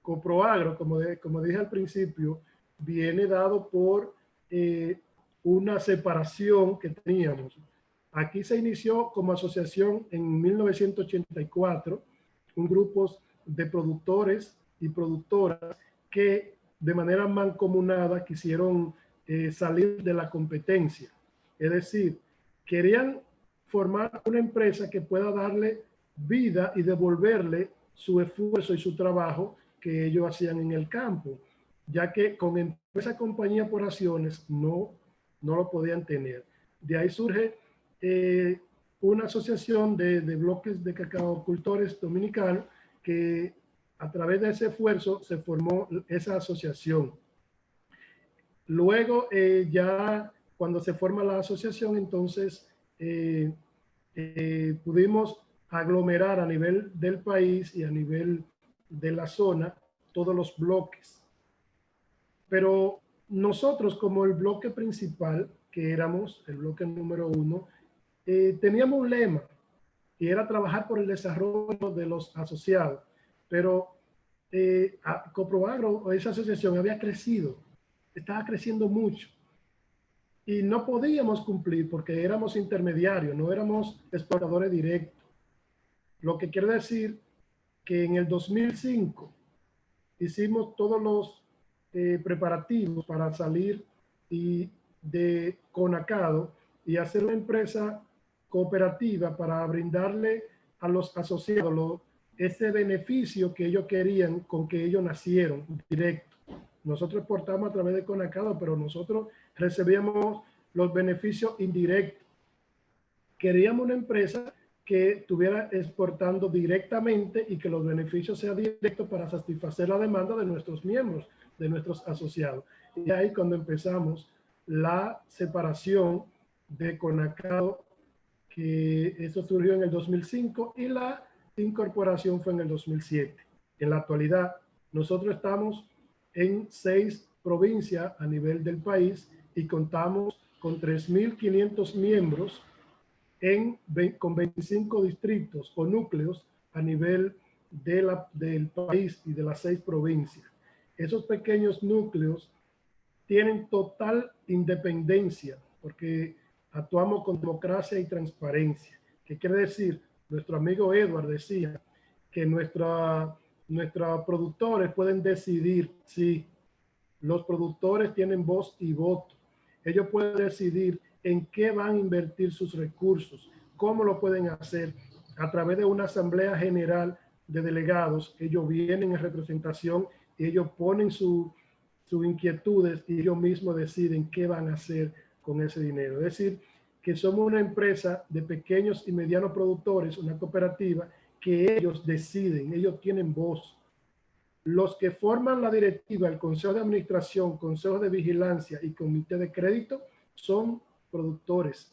Coproagro, como, de, como dije al principio, viene dado por eh, una separación que teníamos. Aquí se inició como asociación en 1984, un grupo de productores y productoras que de manera mancomunada quisieron eh, salir de la competencia. Es decir, querían formar una empresa que pueda darle vida y devolverle su esfuerzo y su trabajo que ellos hacían en el campo, ya que con esa compañía por acciones no, no lo podían tener. De ahí surge eh, una asociación de, de bloques de cacaocultores dominicanos que a través de ese esfuerzo se formó esa asociación. Luego, eh, ya cuando se forma la asociación, entonces eh, eh, pudimos aglomerar a nivel del país y a nivel de la zona todos los bloques. Pero nosotros como el bloque principal, que éramos el bloque número uno, teníamos un lema y era trabajar por el desarrollo de los asociados pero eh, Coproagro, esa asociación había crecido, estaba creciendo mucho y no podíamos cumplir porque éramos intermediarios, no éramos exportadores directos. Lo que quiere decir que en el 2005 hicimos todos los eh, preparativos para salir de Conacado y hacer una empresa cooperativa para brindarle a los asociados los ese beneficio que ellos querían con que ellos nacieron directo. Nosotros exportamos a través de Conacado, pero nosotros recibíamos los beneficios indirectos. Queríamos una empresa que estuviera exportando directamente y que los beneficios sean directos para satisfacer la demanda de nuestros miembros, de nuestros asociados. Y ahí cuando empezamos la separación de Conacado, que eso surgió en el 2005, y la incorporación fue en el 2007. En la actualidad, nosotros estamos en seis provincias a nivel del país y contamos con 3.500 miembros en, con 25 distritos o núcleos a nivel de la, del país y de las seis provincias. Esos pequeños núcleos tienen total independencia porque actuamos con democracia y transparencia. ¿Qué quiere decir? Nuestro amigo Edward decía que nuestra, nuestros productores pueden decidir si los productores tienen voz y voto. Ellos pueden decidir en qué van a invertir sus recursos, cómo lo pueden hacer a través de una asamblea general de delegados. Ellos vienen en representación y ellos ponen sus inquietudes y ellos mismos deciden qué van a hacer con ese dinero. Es decir, que somos una empresa de pequeños y medianos productores, una cooperativa, que ellos deciden, ellos tienen voz. Los que forman la directiva, el consejo de administración, consejo de vigilancia y comité de crédito son productores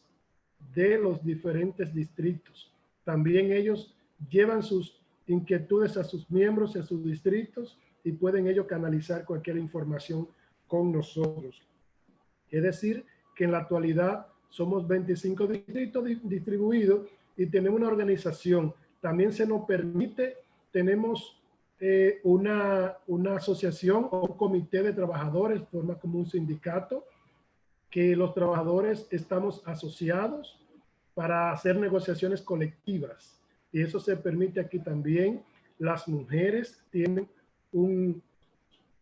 de los diferentes distritos. También ellos llevan sus inquietudes a sus miembros, a sus distritos y pueden ellos canalizar cualquier información con nosotros. Es decir, que en la actualidad somos 25 distritos distribuidos y tenemos una organización. También se nos permite, tenemos eh, una, una asociación o un comité de trabajadores, forma como un sindicato, que los trabajadores estamos asociados para hacer negociaciones colectivas. Y eso se permite aquí también. Las mujeres tienen un,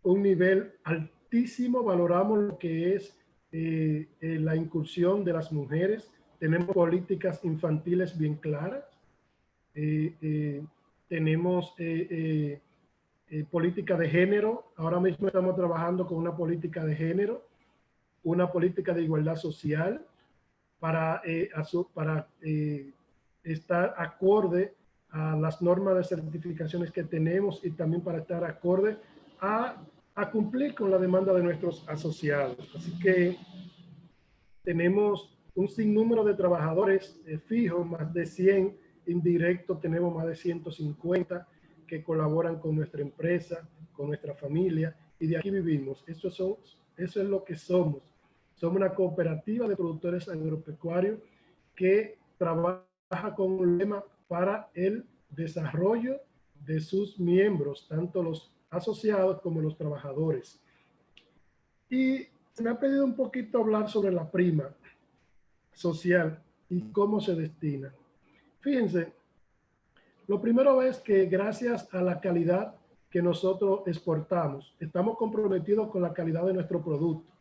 un nivel altísimo, valoramos lo que es eh, eh, la incursión de las mujeres, tenemos políticas infantiles bien claras, eh, tenemos política de género, ahora mismo estamos trabajando con una política de género, una política de igualdad social para, para estar acorde a las normas de certificaciones que tenemos y también para estar acorde a a cumplir con la demanda de nuestros asociados. Así que tenemos un sinnúmero de trabajadores eh, fijos, más de 100 indirectos, tenemos más de 150 que colaboran con nuestra empresa, con nuestra familia y de aquí vivimos. Eso, son, eso es lo que somos. Somos una cooperativa de productores agropecuarios que trabaja con un lema para el desarrollo de sus miembros, tanto los asociados como los trabajadores. Y se me ha pedido un poquito hablar sobre la prima social y cómo se destina. Fíjense, lo primero es que gracias a la calidad que nosotros exportamos, estamos comprometidos con la calidad de nuestro producto,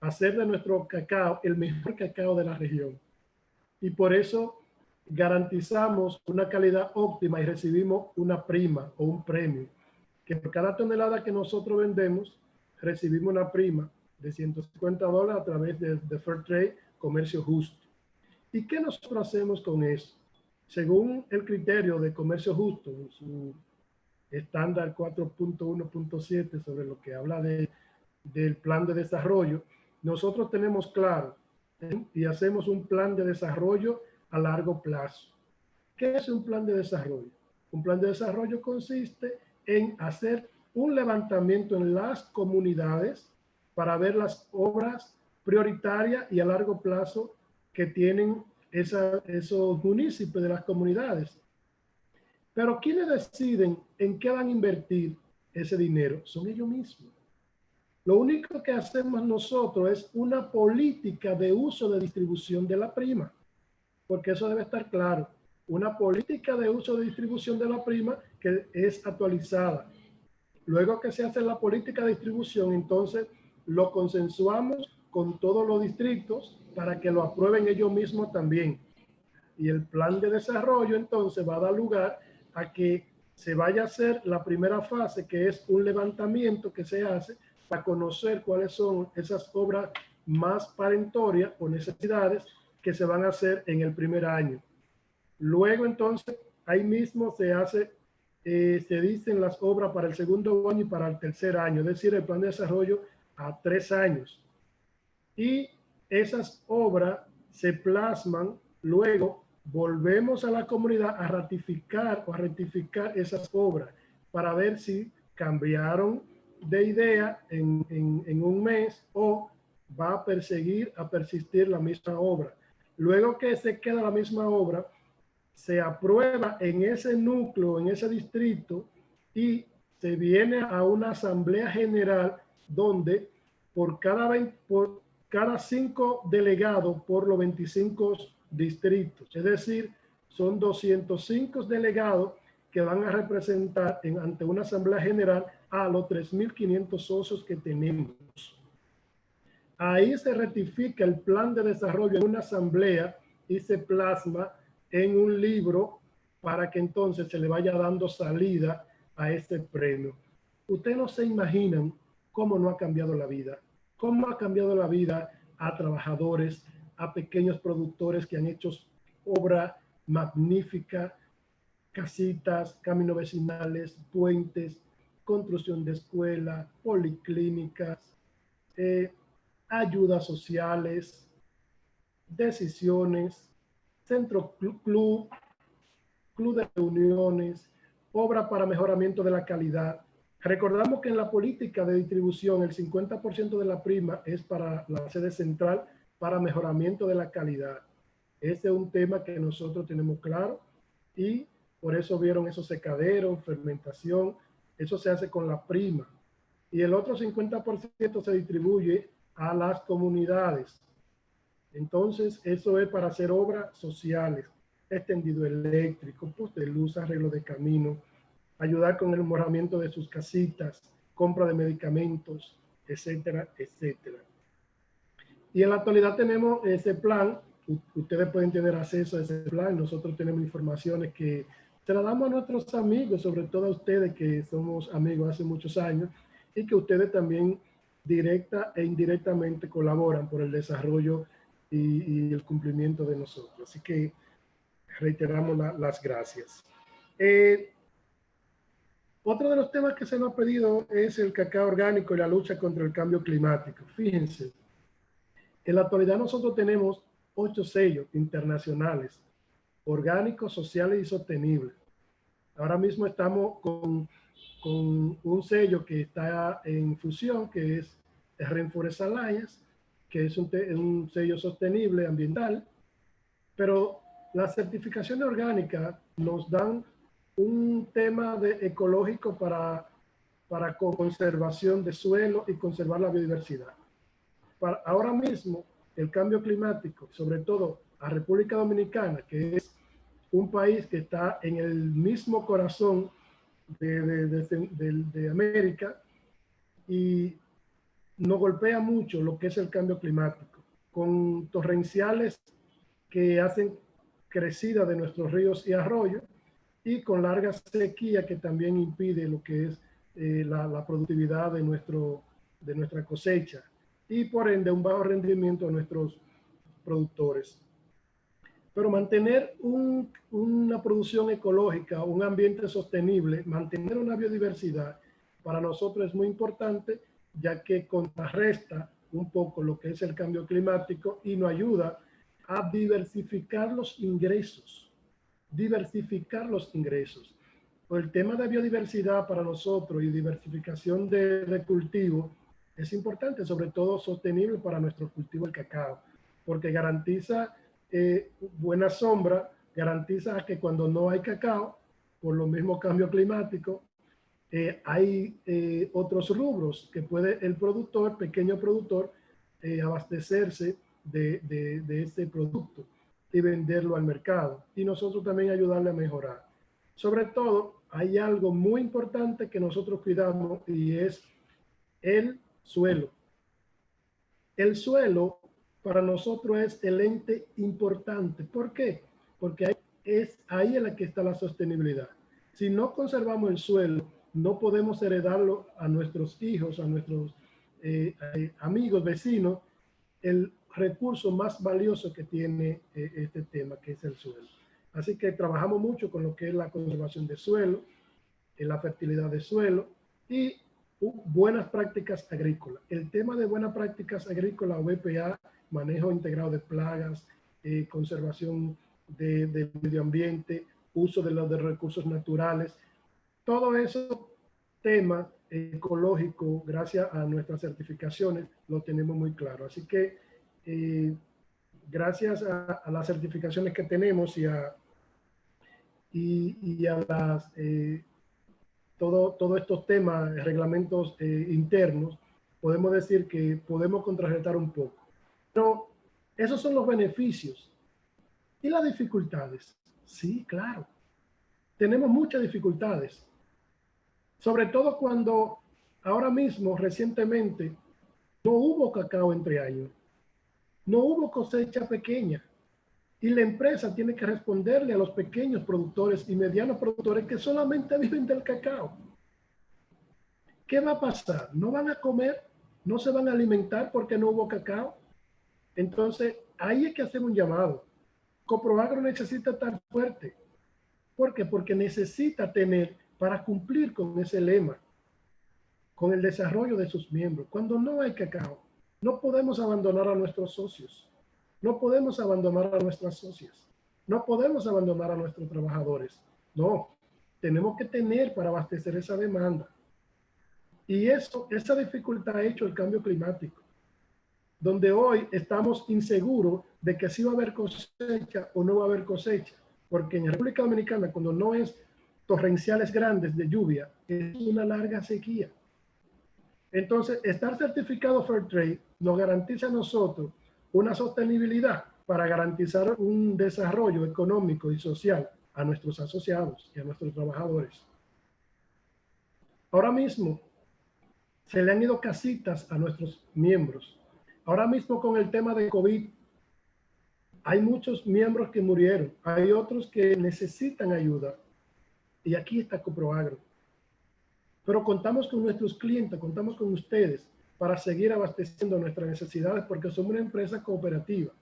hacer de nuestro cacao el mejor cacao de la región. Y por eso garantizamos una calidad óptima y recibimos una prima o un premio, que por cada tonelada que nosotros vendemos, recibimos una prima de 150 dólares a través de, de Fair Trade, comercio justo. ¿Y qué nosotros hacemos con eso? Según el criterio de comercio justo, su estándar 4.1.7 sobre lo que habla de, del plan de desarrollo, nosotros tenemos claro ¿eh? y hacemos un plan de desarrollo a largo plazo. ¿Qué es un plan de desarrollo? Un plan de desarrollo consiste en hacer un levantamiento en las comunidades para ver las obras prioritarias y a largo plazo que tienen esos municipios de las comunidades. Pero quienes deciden en qué van a invertir ese dinero son ellos mismos. Lo único que hacemos nosotros es una política de uso de distribución de la prima porque eso debe estar claro. Una política de uso de distribución de la prima que es actualizada. Luego que se hace la política de distribución, entonces lo consensuamos con todos los distritos para que lo aprueben ellos mismos también. Y el plan de desarrollo entonces va a dar lugar a que se vaya a hacer la primera fase, que es un levantamiento que se hace para conocer cuáles son esas obras más parentorias o necesidades que se van a hacer en el primer año. Luego entonces, ahí mismo se hace, eh, se dicen las obras para el segundo año y para el tercer año, es decir, el plan de desarrollo a tres años. Y esas obras se plasman, luego volvemos a la comunidad a ratificar o a rectificar esas obras para ver si cambiaron de idea en, en un mes o va a perseguir, a persistir la misma obra. Luego que se queda la misma obra, se aprueba en ese núcleo, en ese distrito, y se viene a una asamblea general donde por cada, 20, por cada cinco delegados por los 25 distritos, es decir, son 205 delegados que van a representar en, ante una asamblea general a los 3.500 socios que tenemos. Ahí se rectifica el plan de desarrollo en una asamblea y se plasma en un libro para que entonces se le vaya dando salida a este premio. Ustedes no se imaginan cómo no ha cambiado la vida, cómo ha cambiado la vida a trabajadores, a pequeños productores que han hecho obra magnífica, casitas, caminos vecinales, puentes, construcción de escuelas, policlínicas, eh, ayudas sociales, decisiones, centro club, club de reuniones, obra para mejoramiento de la calidad. Recordamos que en la política de distribución el 50% de la prima es para la sede central para mejoramiento de la calidad. Ese es un tema que nosotros tenemos claro y por eso vieron esos secaderos, fermentación, eso se hace con la prima. Y el otro 50% se distribuye a las comunidades. Entonces, eso es para hacer obras sociales, extendido eléctrico, puesto de luz, arreglo de camino, ayudar con el mejoramiento de sus casitas, compra de medicamentos, etcétera, etcétera. Y en la actualidad tenemos ese plan, ustedes pueden tener acceso a ese plan, nosotros tenemos informaciones que se las damos a nuestros amigos, sobre todo a ustedes que somos amigos hace muchos años y que ustedes también directa e indirectamente colaboran por el desarrollo y, el cumplimiento de nosotros. Así que reiteramos las gracias. Eh, otro de los temas que se nos ha pedido es el cacao orgánico y la lucha contra el cambio climático. Fíjense, en la actualidad nosotros tenemos ocho sellos internacionales, orgánicos, sociales y sostenibles. Ahora mismo estamos con con un sello que está en fusión, que es Rainforest Alliance, que es un, un sello sostenible ambiental, pero las certificaciones orgánicas nos dan un tema de ecológico para, para conservación de suelo y conservar la biodiversidad. Para, ahora mismo, el cambio climático, sobre todo a República Dominicana, que es un país que está en el mismo corazón de, de, de, América y nos golpea mucho lo que es el cambio climático, con torrenciales que hacen crecida de nuestros ríos y arroyos y con larga sequía que también impide lo que es eh, la, productividad de, nuestro, de nuestra cosecha y por ende un bajo rendimiento de nuestros productores. Pero mantener un, una producción ecológica, un ambiente sostenible, mantener una biodiversidad, para nosotros es muy importante, ya que contrarresta un poco lo que es el cambio climático y nos ayuda a diversificar los ingresos, diversificar los ingresos. el tema de biodiversidad para nosotros y diversificación de, cultivo es importante, sobre todo sostenible para nuestro cultivo del cacao, porque garantiza eh, buena sombra garantiza que cuando no hay cacao, por lo mismo cambio climático, eh, hay eh, otros rubros que puede el productor, pequeño productor, abastecerse de, de, de este producto y venderlo al mercado. Y nosotros también ayudarle a mejorar. Sobre todo, hay algo muy importante que nosotros cuidamos y es el suelo. El suelo para nosotros es el ente importante. ¿Por qué? Porque es ahí en la que está la sostenibilidad. Si no conservamos el suelo, no podemos heredarlo a nuestros hijos, a nuestros eh, eh, amigos, vecinos, el recurso más valioso que tiene eh, este tema, que es el suelo. Así que trabajamos mucho con lo que es la conservación de suelo, la fertilidad de suelo y buenas prácticas agrícolas. El tema de buenas prácticas agrícolas BPA manejo integrado de plagas, eh, conservación del medio ambiente, uso de los de recursos naturales. Todo eso tema ecológico, gracias a nuestras certificaciones, lo tenemos muy claro. Así que eh, gracias a, las certificaciones que tenemos y a, y, a las, eh, todo, todos estos temas, reglamentos internos, podemos decir que podemos contrarrestar un poco. Pero esos son los beneficios. ¿Y las dificultades? Sí, claro. Tenemos muchas dificultades. Sobre todo cuando ahora mismo, recientemente, no hubo cacao entre años. No hubo cosecha pequeña. Y la empresa tiene que responderle a los pequeños productores y medianos productores que solamente viven del cacao. ¿Qué va a pasar? ¿No van a comer? ¿No se van a alimentar porque no hubo cacao? Entonces, ahí hay que hacer un llamado. Coproagro necesita estar fuerte. ¿Por qué? Porque necesita tener para cumplir con ese lema, con el desarrollo de sus miembros. Cuando no hay cacao, no podemos abandonar a nuestros socios. No podemos abandonar a nuestras socias. No podemos abandonar a nuestros trabajadores. No, tenemos que tener para abastecer esa demanda. Y eso, esa dificultad ha hecho el cambio climático donde hoy estamos inseguros de que si va a haber cosecha o no va a haber cosecha, porque en República Dominicana cuando no es torrenciales grandes de lluvia, es una larga sequía. Entonces, estar certificado Fair Trade nos garantiza a nosotros una sostenibilidad para garantizar un desarrollo económico y social a nuestros asociados y a nuestros trabajadores. Ahora mismo se le han ido casitas a nuestros miembros Ahora mismo con el tema de COVID, hay muchos miembros que murieron, hay otros que necesitan ayuda. Y aquí está Coproagro. Pero contamos con nuestros clientes, contamos con ustedes para seguir abasteciendo nuestras necesidades porque somos una empresa cooperativa,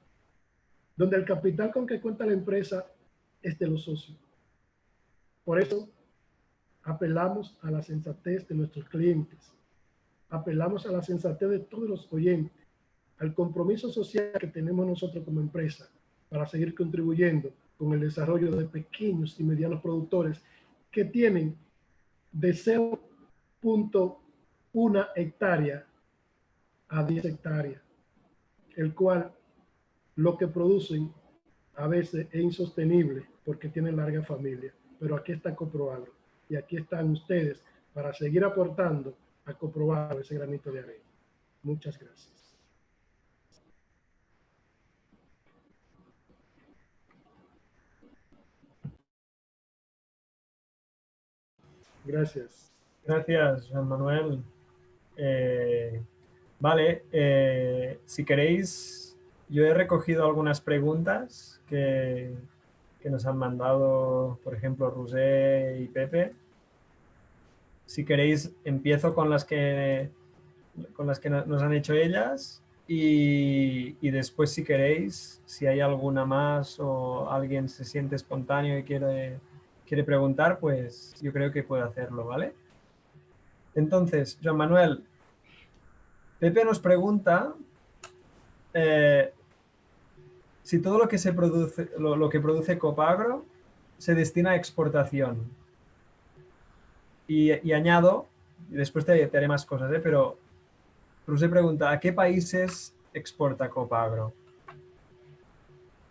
donde el capital con que cuenta la empresa es de los socios. Por eso apelamos a la sensatez de nuestros clientes, apelamos a la sensatez de todos los oyentes al compromiso social que tenemos nosotros como empresa para seguir contribuyendo con el desarrollo de pequeños y medianos productores que tienen deseo 0.1 hectárea a 10 hectáreas, el cual lo que producen a veces es insostenible porque tienen larga familia. Pero aquí está Coproagro y aquí están ustedes para seguir aportando a Coproagro ese granito de arena. Muchas gracias. Gracias. Gracias, Juan Manuel. Eh, vale, eh, si queréis, yo he recogido algunas preguntas que, que nos han mandado, por ejemplo, Rosé y Pepe. Si queréis, empiezo con las que, con las que nos han hecho ellas y, y, después, si queréis, si hay alguna más o alguien se siente espontáneo y quiere quiere preguntar, pues yo creo que puede hacerlo, ¿vale? Entonces, Joan Manuel, Pepe nos pregunta eh, si todo lo que se produce, lo, que produce Copagro se destina a exportación. Y, añado, después te, haré más cosas, ¿eh? pero se pregunta, ¿a qué países exporta Copagro?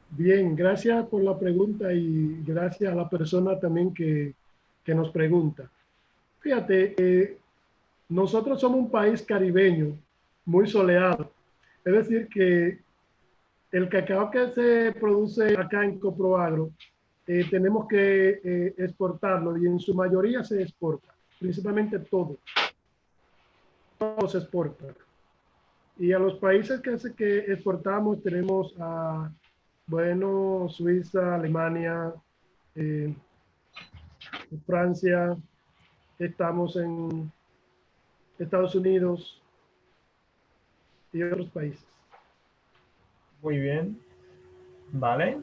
Bien, gracias por la pregunta y gracias a la persona también que, nos pregunta. Fíjate, eh, nosotros somos un país caribeño muy soleado. Es decir, que el cacao que se produce acá en Coproagro, eh, tenemos que eh, exportarlo y en su mayoría se exporta, principalmente todo. Todo se exporta. Y a los países que, que exportamos tenemos a bueno, Suiza, Alemania, eh, Francia, estamos en Estados Unidos y otros países. Muy bien. Vale.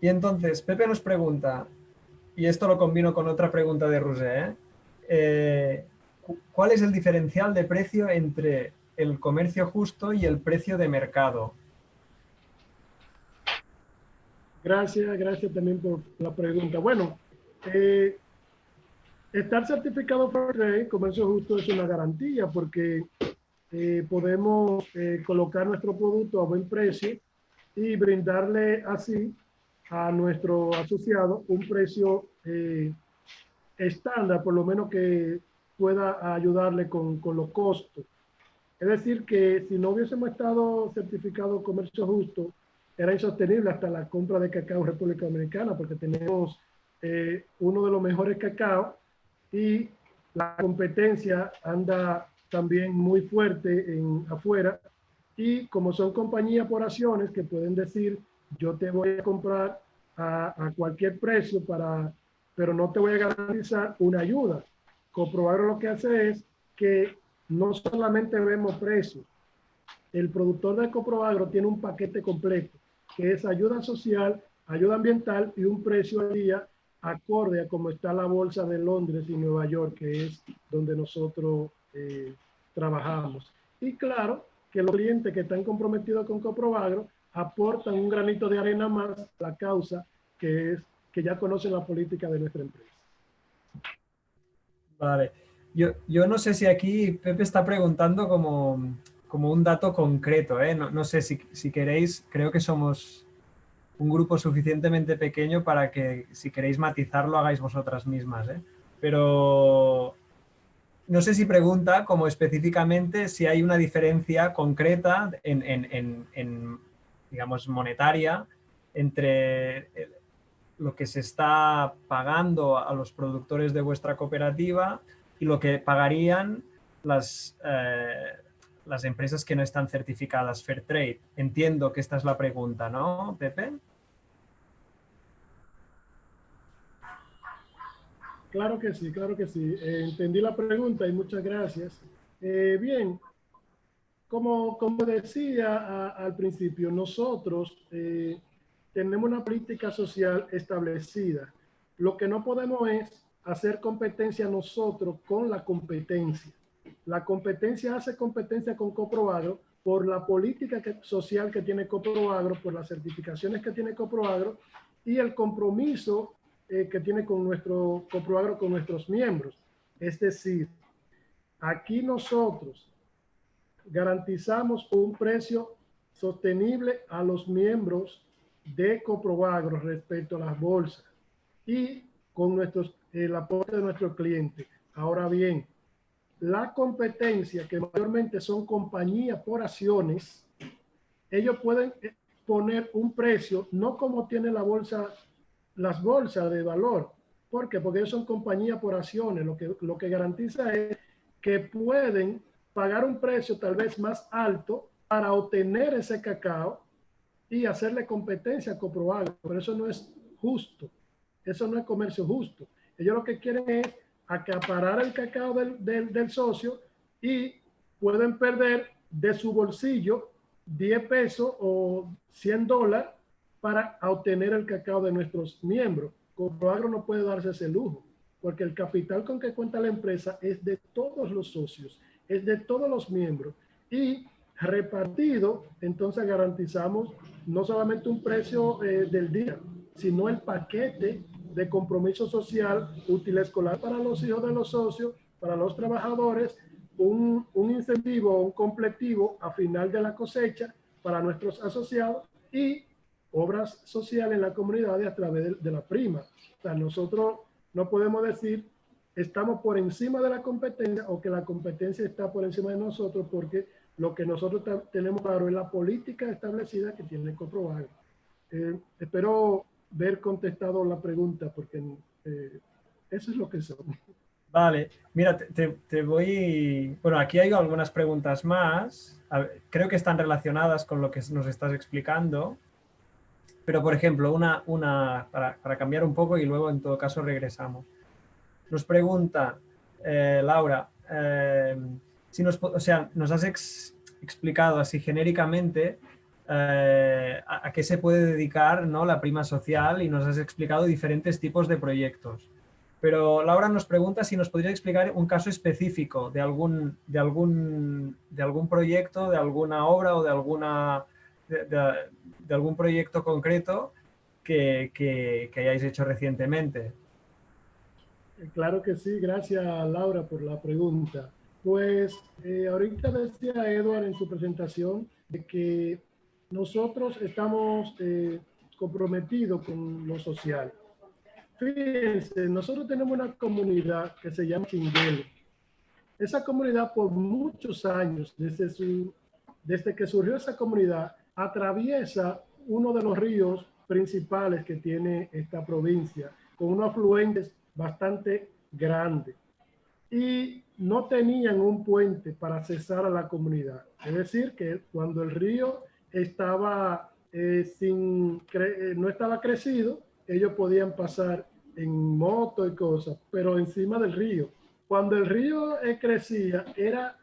Y entonces, Pepe nos pregunta, y esto lo combino con otra pregunta de Rosé, ¿eh? Eh, ¿cuál es el diferencial de precio entre el comercio justo y el precio de mercado? Gracias, gracias también por la pregunta. Bueno, eh, estar certificado por Trade, comercio justo, es una garantía porque eh, podemos eh, colocar nuestro producto a buen precio y brindarle así a nuestro asociado un precio estándar, por lo menos que pueda ayudarle con, con los costos. Es decir, que si no hubiésemos estado certificado comercio justo, era insostenible hasta la compra de cacao en República Dominicana porque tenemos eh, uno de los mejores cacao y la competencia anda también muy fuerte en afuera y como son compañías por acciones que pueden decir yo te voy a comprar a, a cualquier precio para pero no te voy a garantizar una ayuda. Comprobar lo que hace es que no solamente vemos precios, el productor de Coproagro tiene un paquete completo que es ayuda social, ayuda ambiental y un precio al día acorde a cómo está la bolsa de Londres y Nueva York, que es donde nosotros eh, trabajamos. Y claro, que los clientes que están comprometidos con Coproagro aportan un granito de arena más a la causa, que es que ya conocen la política de nuestra empresa. Vale. Yo, yo no sé si aquí Pepe está preguntando como como un dato concreto. ¿eh? No, sé si, si, queréis, creo que somos un grupo suficientemente pequeño para que si queréis matizarlo hagáis vosotras mismas. ¿eh? Pero no sé si pregunta como específicamente si hay una diferencia concreta en, en, en, digamos, monetaria entre lo que se está pagando a los productores de vuestra cooperativa y lo que pagarían las, eh, las empresas que no están certificadas Fair Trade. Entiendo que esta es la pregunta, ¿no, Pepe? Claro que sí, claro que sí. Eh, entendí la pregunta y muchas gracias. Eh, bien, como, como decía al principio, nosotros eh, tenemos una política social establecida. Lo que no podemos es hacer competencia nosotros con la competencia. La competencia hace competencia con Coproagro por la política social que tiene Coproagro, por las certificaciones que tiene Coproagro y el compromiso eh, que tiene con nuestro Coproagro, con nuestros miembros. Es decir, aquí nosotros garantizamos un precio sostenible a los miembros de Coproagro respecto a las bolsas y con nuestros, el aporte de nuestros clientes. Ahora bien, la competencia, que mayormente son compañías por acciones, ellos pueden poner un precio, no como tiene la bolsa, las bolsas de valor. ¿Por qué? Porque ellos son compañías por acciones. Lo que, lo que garantiza es que pueden pagar un precio tal vez más alto para obtener ese cacao y hacerle competencia a Coproagro. Pero eso no es justo. Eso no es comercio justo. Ellos lo que quieren es acaparar el cacao del, del, del socio y pueden perder de su bolsillo 10 pesos o 100 dólares para obtener el cacao de nuestros miembros. Coproagro no puede darse ese lujo, porque el capital con que cuenta la empresa es de todos los socios, es de todos los miembros. Y repartido, entonces garantizamos no solamente un precio eh, del día, sino el paquete de compromiso social útil escolar para los hijos de los socios, para los trabajadores, un, un incentivo, un completivo a final de la cosecha para nuestros asociados y obras sociales en la comunidad a través de, de la prima. O sea, nosotros no podemos decir estamos por encima de la competencia o que la competencia está por encima de nosotros porque lo que nosotros tenemos claro es la política establecida que tiene que comprobar. Eh, espero ver contestado la pregunta porque eh, eso es lo que son. Vale, mira, te, te, voy... Bueno, aquí hay algunas preguntas más. Creo que están relacionadas con lo que nos estás explicando. Pero, por ejemplo, una, una para, para cambiar un poco y luego en todo caso regresamos. Nos pregunta eh, Laura, eh, si nos, o sea, nos has ex, explicado así genéricamente eh, a, qué se puede dedicar ¿no? la prima social y nos has explicado diferentes tipos de proyectos. Pero Laura nos pregunta si nos podría explicar un caso específico de algún, de algún, de algún proyecto, de alguna obra o de, alguna, de, algún proyecto concreto que, que, que hayáis hecho recientemente. Claro que sí, gracias Laura por la pregunta. Pues eh, ahorita decía Edward en su presentación de que nosotros estamos eh, comprometidos con lo social. Fíjense, nosotros tenemos una comunidad que se llama Chinguelo. Esa comunidad por muchos años, desde, su, desde que surgió esa comunidad, atraviesa uno de los ríos principales que tiene esta provincia, con unos afluentes bastante grande y no tenían un puente para accesar a la comunidad. Es decir, que cuando el río estaba eh, sin, eh, no estaba crecido, ellos podían pasar en moto y cosas, pero encima del río. Cuando el río eh, crecía, era,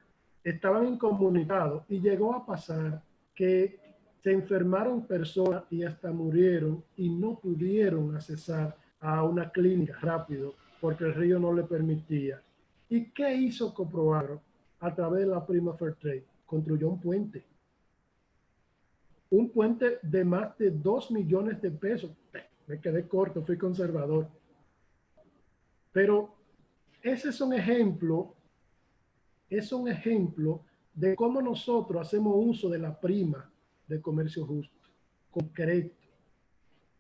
estaban incomunicados y llegó a pasar que se enfermaron personas y hasta murieron y no pudieron accesar a una clínica rápido porque el río no le permitía. ¿Y qué hizo Coproagro a través de la prima Fair Trade? Construyó un puente. Un puente de más de 2 millones de pesos. Me quedé corto, fui conservador. Pero ese es un ejemplo, es un ejemplo de cómo nosotros hacemos uso de la prima de comercio justo, concreto.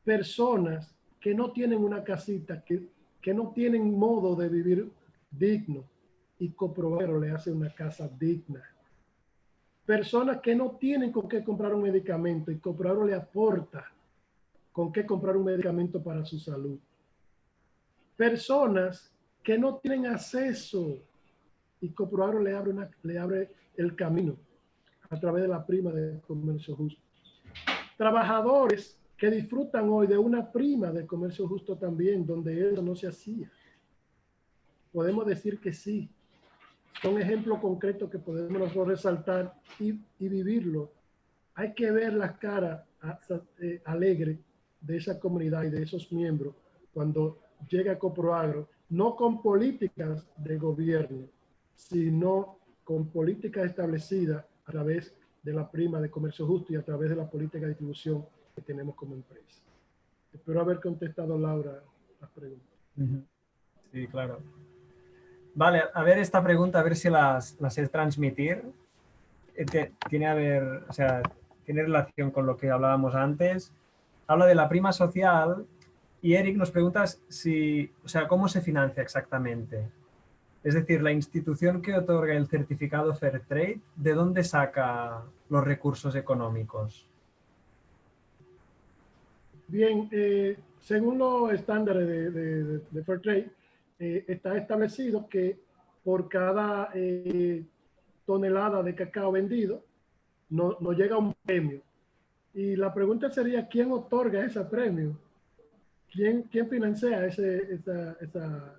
Personas que no tienen una casita, que, que no tienen modo de vivir digno y Coproagro le hace una casa digna. Personas que no tienen con qué comprar un medicamento y Coproagro le aporta con qué comprar un medicamento para su salud. Personas que no tienen acceso y Coproagro le abre, una, le abre el camino a través de la prima de comercio justo. Trabajadores que disfrutan hoy de una prima de comercio justo también, donde eso no se hacía. Podemos decir que sí. Son ejemplos concretos que podemos resaltar y, y vivirlo. Hay que ver la cara eh, alegre de esa comunidad y de esos miembros cuando llega Coproagro, no con políticas de gobierno, sino con políticas establecidas a través de la prima de comercio justo y a través de la política de distribución que tenemos como empresa. Espero haber contestado, Laura, las preguntas. Sí, claro. Vale, a ver esta pregunta, a ver si las, las sé transmitir. Eh, tiene, a o sea, tiene relación con lo que hablábamos antes. Habla de la prima social y Eric nos pregunta si, o sea, cómo se financia exactamente. Es decir, la institución que otorga el certificado Fairtrade, ¿de dónde saca los recursos económicos? Bien, eh, según los estándares de, de, Fairtrade, eh, está establecido que por cada eh, tonelada de cacao vendido nos no llega un premio. Y la pregunta sería, ¿quién otorga ese premio? ¿Quién, quién financia ese, esa, esa,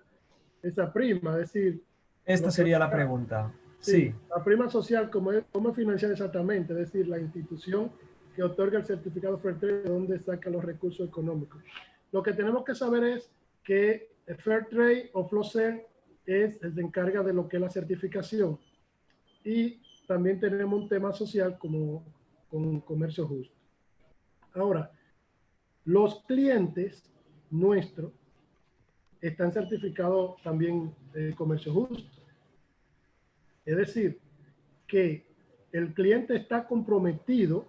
esa prima? Es decir... Esta sería la pregunta. Sí, La prima social, ¿cómo es, ¿cómo financiar exactamente? Es decir, la institución que otorga el certificado Fairtrade, ¿de dónde saca los recursos económicos? Lo que tenemos que saber es que Fairtrade o FLOCER es, se encarga de lo que es la certificación. Y también tenemos un tema social como con comercio justo. Ahora, los clientes nuestros están certificados también de comercio justo. Es decir, que el cliente está comprometido,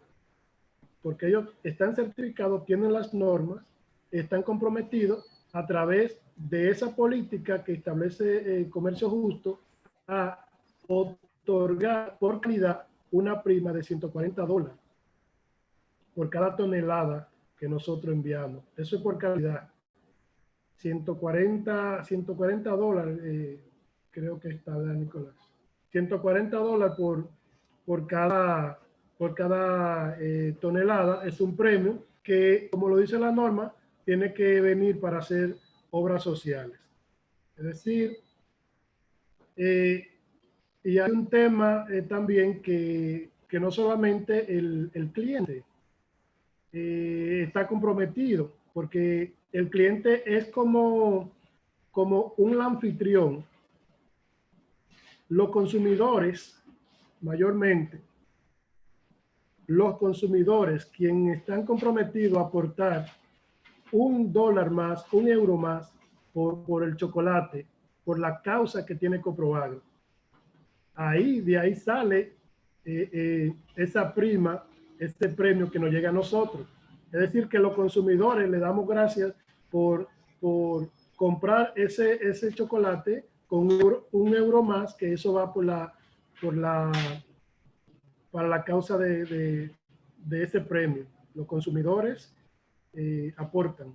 porque ellos están certificados, tienen las normas, están comprometidos a través de esa política que establece el comercio justo a otorgar por calidad una prima de 140 dólares por cada tonelada que nosotros enviamos. Eso es por calidad. 140, 140 dólares, eh, creo que está, Nicolás. 140 dólares por, por cada, por cada eh, tonelada es un premio que, como lo dice la norma, tiene que venir para hacer obras sociales. Es decir, eh, y hay un tema también que, que, no solamente el, el cliente está comprometido, porque el cliente es como, como un anfitrión. Los consumidores, mayormente, los consumidores, quienes están comprometidos a aportar un dólar más, un euro más por, por el chocolate, por la causa que tiene comprobado. Ahí, de ahí sale eh, eh, esa prima, este premio que nos llega a nosotros. Es decir, que los consumidores le damos gracias por, por comprar ese, ese chocolate con un euro, más, que eso va por la, por la, para la causa de, de, de ese premio. Los consumidores eh, aportan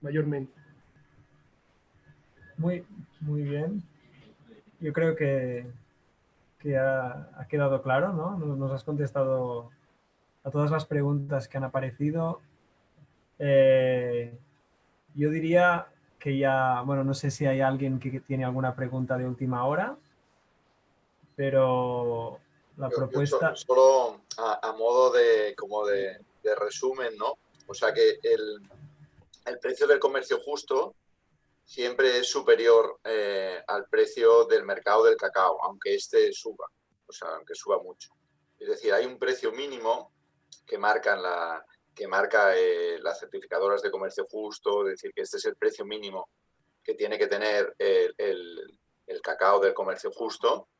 mayormente. Muy, muy bien. Yo creo que, que ha, ha, quedado claro, ¿no? Nos has contestado a todas las preguntas que han aparecido. Eh, yo diría que ya, bueno, no sé si hay alguien que tiene alguna pregunta de última hora, pero la propuesta... solo a, modo de, como de, de, resumen, ¿no? O sea que el, el, precio del comercio justo siempre es superior eh, al precio del mercado del cacao, aunque este suba, o sea, aunque suba mucho. Es decir, hay un precio mínimo que marcan la, que marca eh, las certificadoras de comercio justo, es decir, que este es el precio mínimo que tiene que tener el, el, cacao del comercio justo,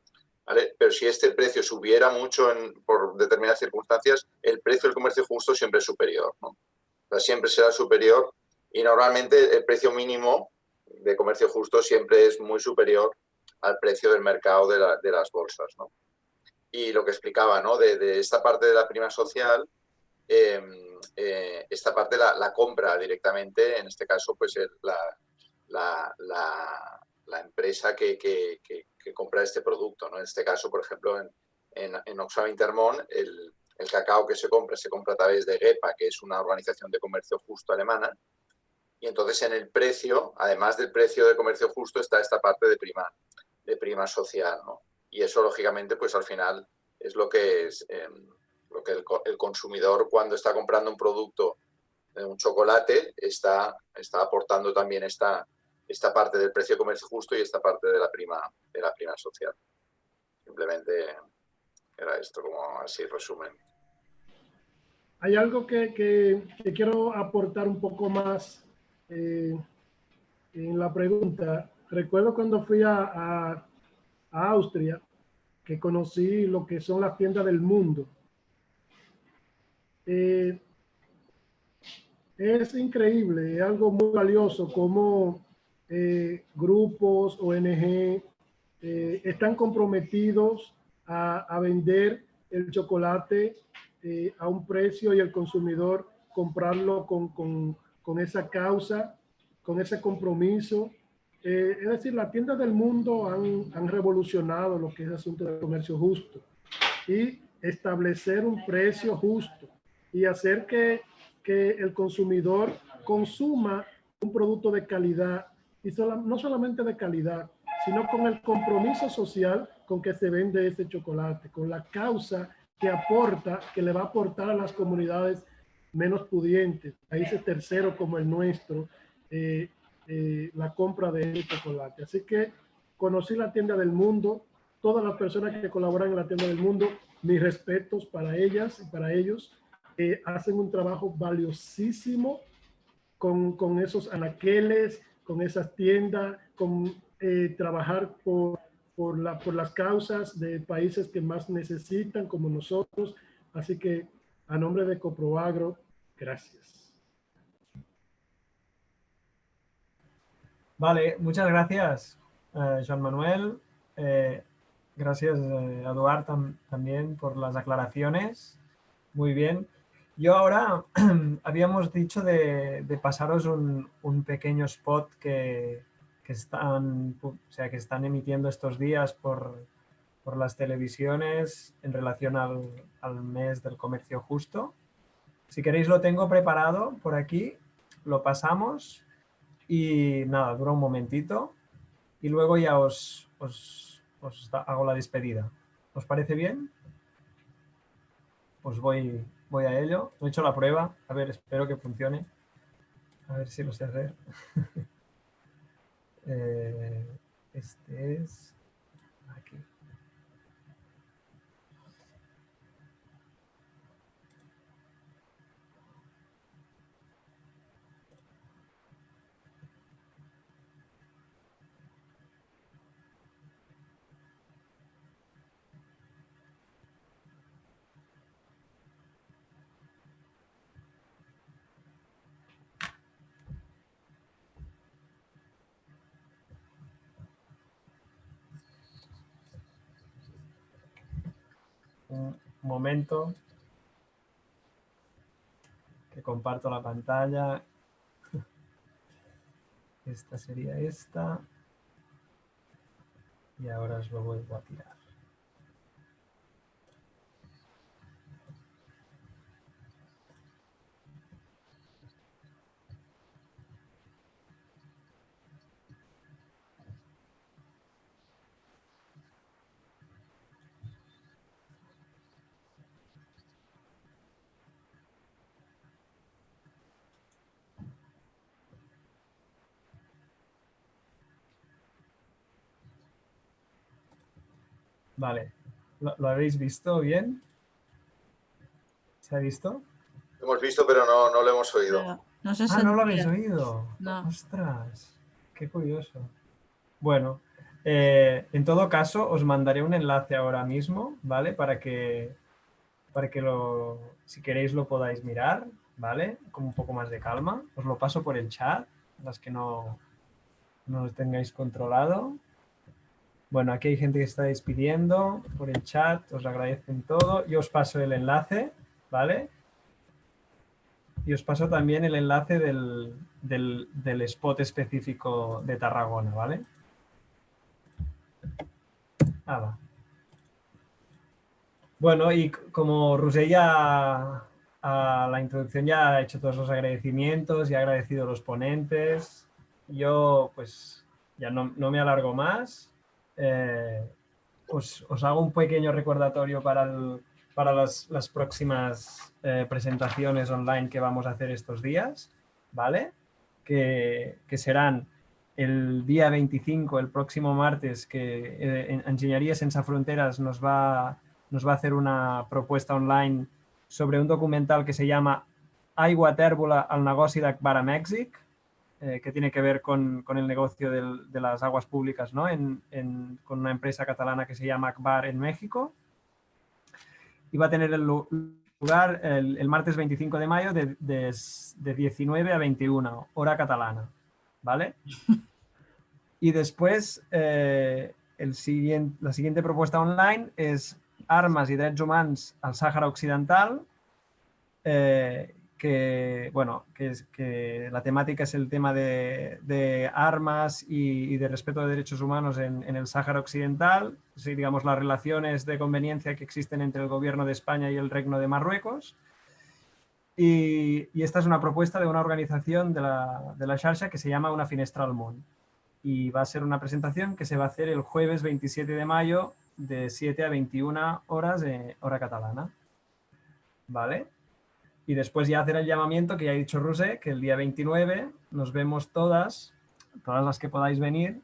¿vale? Pero si este precio subiera mucho por determinadas circunstancias, el precio del comercio justo siempre es superior, ¿no? Siempre será superior y normalmente el precio mínimo de comercio justo siempre es muy superior al precio del mercado de, la, de las bolsas. Y lo que explicaba, ¿no? De, esta parte de la prima social, eh, eh, esta parte la, la, compra directamente, en este caso, pues la, la, empresa que, compra este producto. ¿no? En este caso, por ejemplo, en, en, en Oxfam Intermón, el, el, cacao que se compra se compra a través de GEPA, que es una organización de comercio justo alemana, y entonces en el precio, además del precio de comercio justo, está esta parte de prima, de prima social. ¿no? Y eso, lógicamente, pues al final es lo que es... Eh, porque el, el, consumidor cuando está comprando un producto, un chocolate, está, está aportando también esta, esta parte del precio de comercio justo y esta parte de la prima, de la prima social. Simplemente era esto como así resumen. Hay algo que, que, quiero aportar un poco más eh, en la pregunta recuerdo cuando fui a, a, Austria, que conocí lo que son las tiendas del mundo. Eh, es increíble, es algo muy valioso como eh, grupos, ONG, eh, están comprometidos a, vender el chocolate eh, a un precio y el consumidor comprarlo con, con, con esa causa, con ese compromiso. es decir, las tiendas del mundo han, han revolucionado lo que es el asunto del comercio justo y establecer un precio justo y hacer que que el consumidor consuma un producto de calidad y no solamente de calidad, sino con el compromiso social con que se vende ese chocolate, con la causa que aporta, que le va a aportar a las comunidades menos pudientes, países terceros como el nuestro, eh, eh, la compra de ese chocolate. Así que conocí la tienda del mundo, todas las personas que colaboran en la tienda del mundo, mis respetos para ellas y para ellos hacen un trabajo valiosísimo con, con, esos anaqueles, con esas tiendas, con eh, trabajar por, por, la, por las causas de países que más necesitan, como nosotros. Así que a nombre de Coproagro, gracias. Vale, muchas gracias, eh, Joan Manuel. Eh, gracias, a Eduard, también por las aclaraciones. Muy bien. Yo ahora habíamos dicho de, pasaros un, pequeño spot que, están, o sea, que están emitiendo estos días por, las televisiones en relación al, mes del comercio justo. Si queréis lo tengo preparado por aquí, lo pasamos y nada, dura un momentito y luego ya os, os, os hago la despedida. ¿Os parece bien? Os voy, voy a ello. He hecho la prueba. A ver, espero que funcione. A ver si lo sé hacer. Eh, este es momento que comparto la pantalla. Esta sería esta. Y ahora os lo vuelvo a tirar. Vale. ¿Lo, habéis visto bien? ¿Se ha visto? Lo hemos visto, pero no, no lo hemos oído. No, sé ah, no lo habéis oído. No. Ostras, qué curioso. Bueno, eh, en todo caso, os mandaré un enlace ahora mismo, ¿vale? Para que, para que lo, si queréis lo podáis mirar, ¿vale? Con un poco más de calma. Os lo paso por el chat, las que no, no lo tengáis controlado. Bueno, aquí hay gente que está despidiendo por el chat, os agradecen todo. Yo os paso el enlace, ¿vale? Y os paso también el enlace del, del, spot específico de Tarragona, ¿vale? Ah, bueno, y como Rusella a la introducción ya ha hecho todos los agradecimientos y ha agradecido a los ponentes, yo pues ya no, no me alargo más eh, os, hago un pequeño recordatorio para, para las, próximas eh, presentaciones online que vamos a hacer estos días, ¿vale? Que, serán el día 25, el próximo martes, que eh, Ingeniería Sense Fronteras nos va, nos va a hacer una propuesta online sobre un documental que se llama Aigua tèrbola al negoci d'Akbar a Mèxic, eh, que tiene que ver con, con el negocio del- de las aguas públicas, ¿no? En- en- con una empresa catalana que se llama Akbar en México. Y va a tener lugar el, el martes 25 de mayo de, de de 19 a 21, hora catalana, ¿vale? Y después, eh, el siguiente, la siguiente propuesta online es Armas i Drets Humans al Sàhara Occidental, eh, que, bueno, que, es, que la temática es el tema de, de armas y, y de respeto de derechos humanos en, en el Sáhara Occidental, sí, digamos las relaciones de conveniencia que existen entre el gobierno de España y el Reino de Marruecos. Y, y esta es una propuesta de una organización de la, de la Xarxa que se llama Una Finestra al Món. Y va a ser una presentación que se va a hacer el jueves 27 de mayo de 7 a 21 horas de hora catalana. ¿Vale? Y después ya hacer el llamamiento que ya ha dicho Rosé, que el día 29 nos vemos todas, todas las que podáis venir,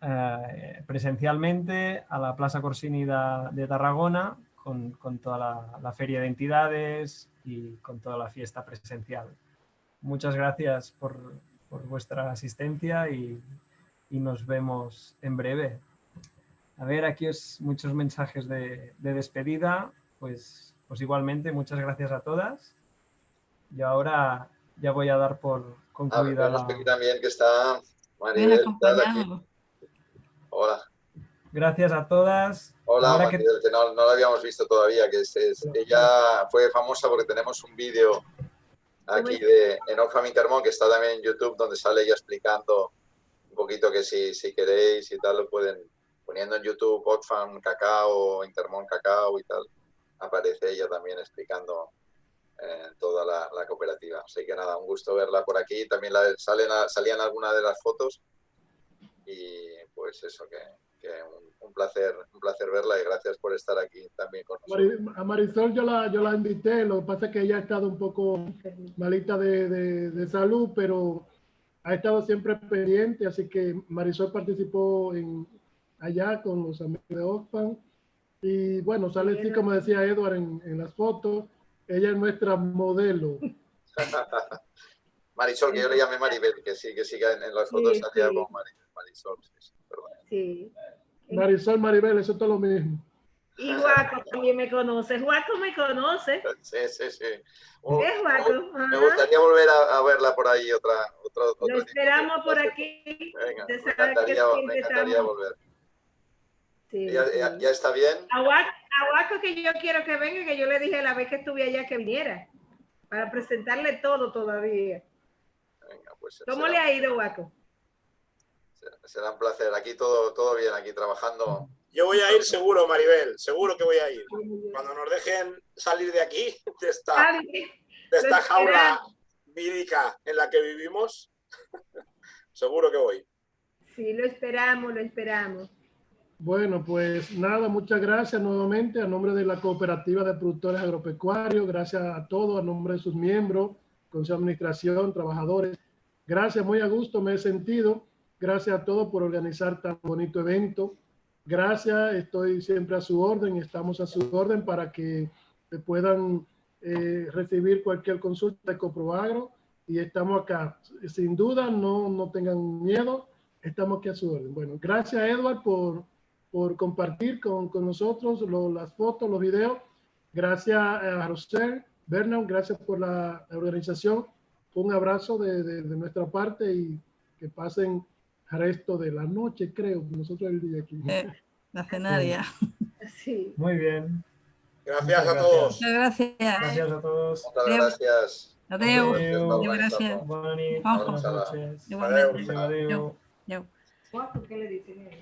eh, presencialmente a la Plaza Corsini de, de Tarragona con, con toda la, la feria de entidades y con toda la fiesta presencial. Muchas gracias por, por vuestra asistencia y, y nos vemos en breve. A ver, aquí os muchos mensajes de, de despedida. Pues, pues igualmente, muchas gracias a todas. Y ahora ya voy a dar por Ah, concluida vemos la... que aquí también que está Maribel. aquí. Hola. Gracias a todas. Hola, Ahora Maribel, que no, no la habíamos visto todavía, que es, es- ella fue famosa porque tenemos un vídeo aquí de en Oxfam Intermón que está también en YouTube donde sale ella explicando un poquito que si, si queréis y tal lo pueden poniendo en YouTube Oxfam Cacao, Intermón Cacao y tal, aparece ella también explicando eh, toda la, la cooperativa. Así que nada, un gusto verla por aquí. También la, salen, salían algunas de las fotos y pues eso, que, que un, un placer, un placer verla y gracias por estar aquí también con nosotros. A Marisol yo la, yo la invité, lo que pasa es que ella ha estado un poco malita de, de- de salud, pero ha estado siempre pendiente, así que Marisol participó en, allá con los amigos de Oxfam. Y bueno, sale así como decía Edward en, en las fotos, ella es nuestra modelo. Marisol, que yo le llamé Maribel, que sí, que siga en, en las fotos Sí, salía sí. con Mari- Marisol. sí, sí. Marisol, Maribel, eso es todo lo mismo. Y Guaco también me conoce. Guaco me conoce. Sí, sí, sí. Un- Es Guaco. un- me gustaría volver a, a verla por ahí otra, otra, otro Lo esperamos por aquí. Venga, me encantaría, me encantaría volver. Sí, ¿Ya, sí. ya- ya está bien? A Guaco, a Guaco que yo quiero que venga, que yo le dije la vez que estuve allá que viniera. Para presentarle todo todavía. Venga, pues ¿Cómo será, le ha ido, Guaco? será un placer. Aquí todo, todo bien, aquí trabajando. Yo voy a ir seguro, Maribel, seguro que voy a ir. Cuando nos dejen salir de aquí, de esta, Ah, de esta jaula vírica en la que vivimos, seguro que voy. Sí, lo esperamos, lo esperamos. Bueno, pues nada, muchas gracias nuevamente a nombre de la Cooperativa de Productores Agropecuarios, gracias a todos, a nombre de sus miembros, Consejo de Administración, trabajadores. Gracias, muy a gusto me he sentido. Gracias a todos por organizar tan bonito evento. Gracias, estoy siempre a su orden, estamos a su orden para que puedan eh, recibir cualquier consulta de Coproagro y estamos acá. Sin duda, no, no tengan miedo, estamos aquí a su orden. Bueno, gracias Edward por, por compartir con, con nosotros lo- las fotos, los videos. Gracias a Rosel, Bernard, gracias por la organización. Un abrazo de, de- de nuestra parte y que pasen el resto de la noche, creo. Nosotros el día aquí. Eh, la cenaria. Sí. Muy bien. Gracias a todos. Muchas gracias. Gracias a todos. Muchas gracias. Adeu. Adeu. Adeu, gràcies. Bona nit. Ojo. Buenas noches. Igualmente. Adeu. Adeu. Adeu. Guaco, ¿qué le dicen?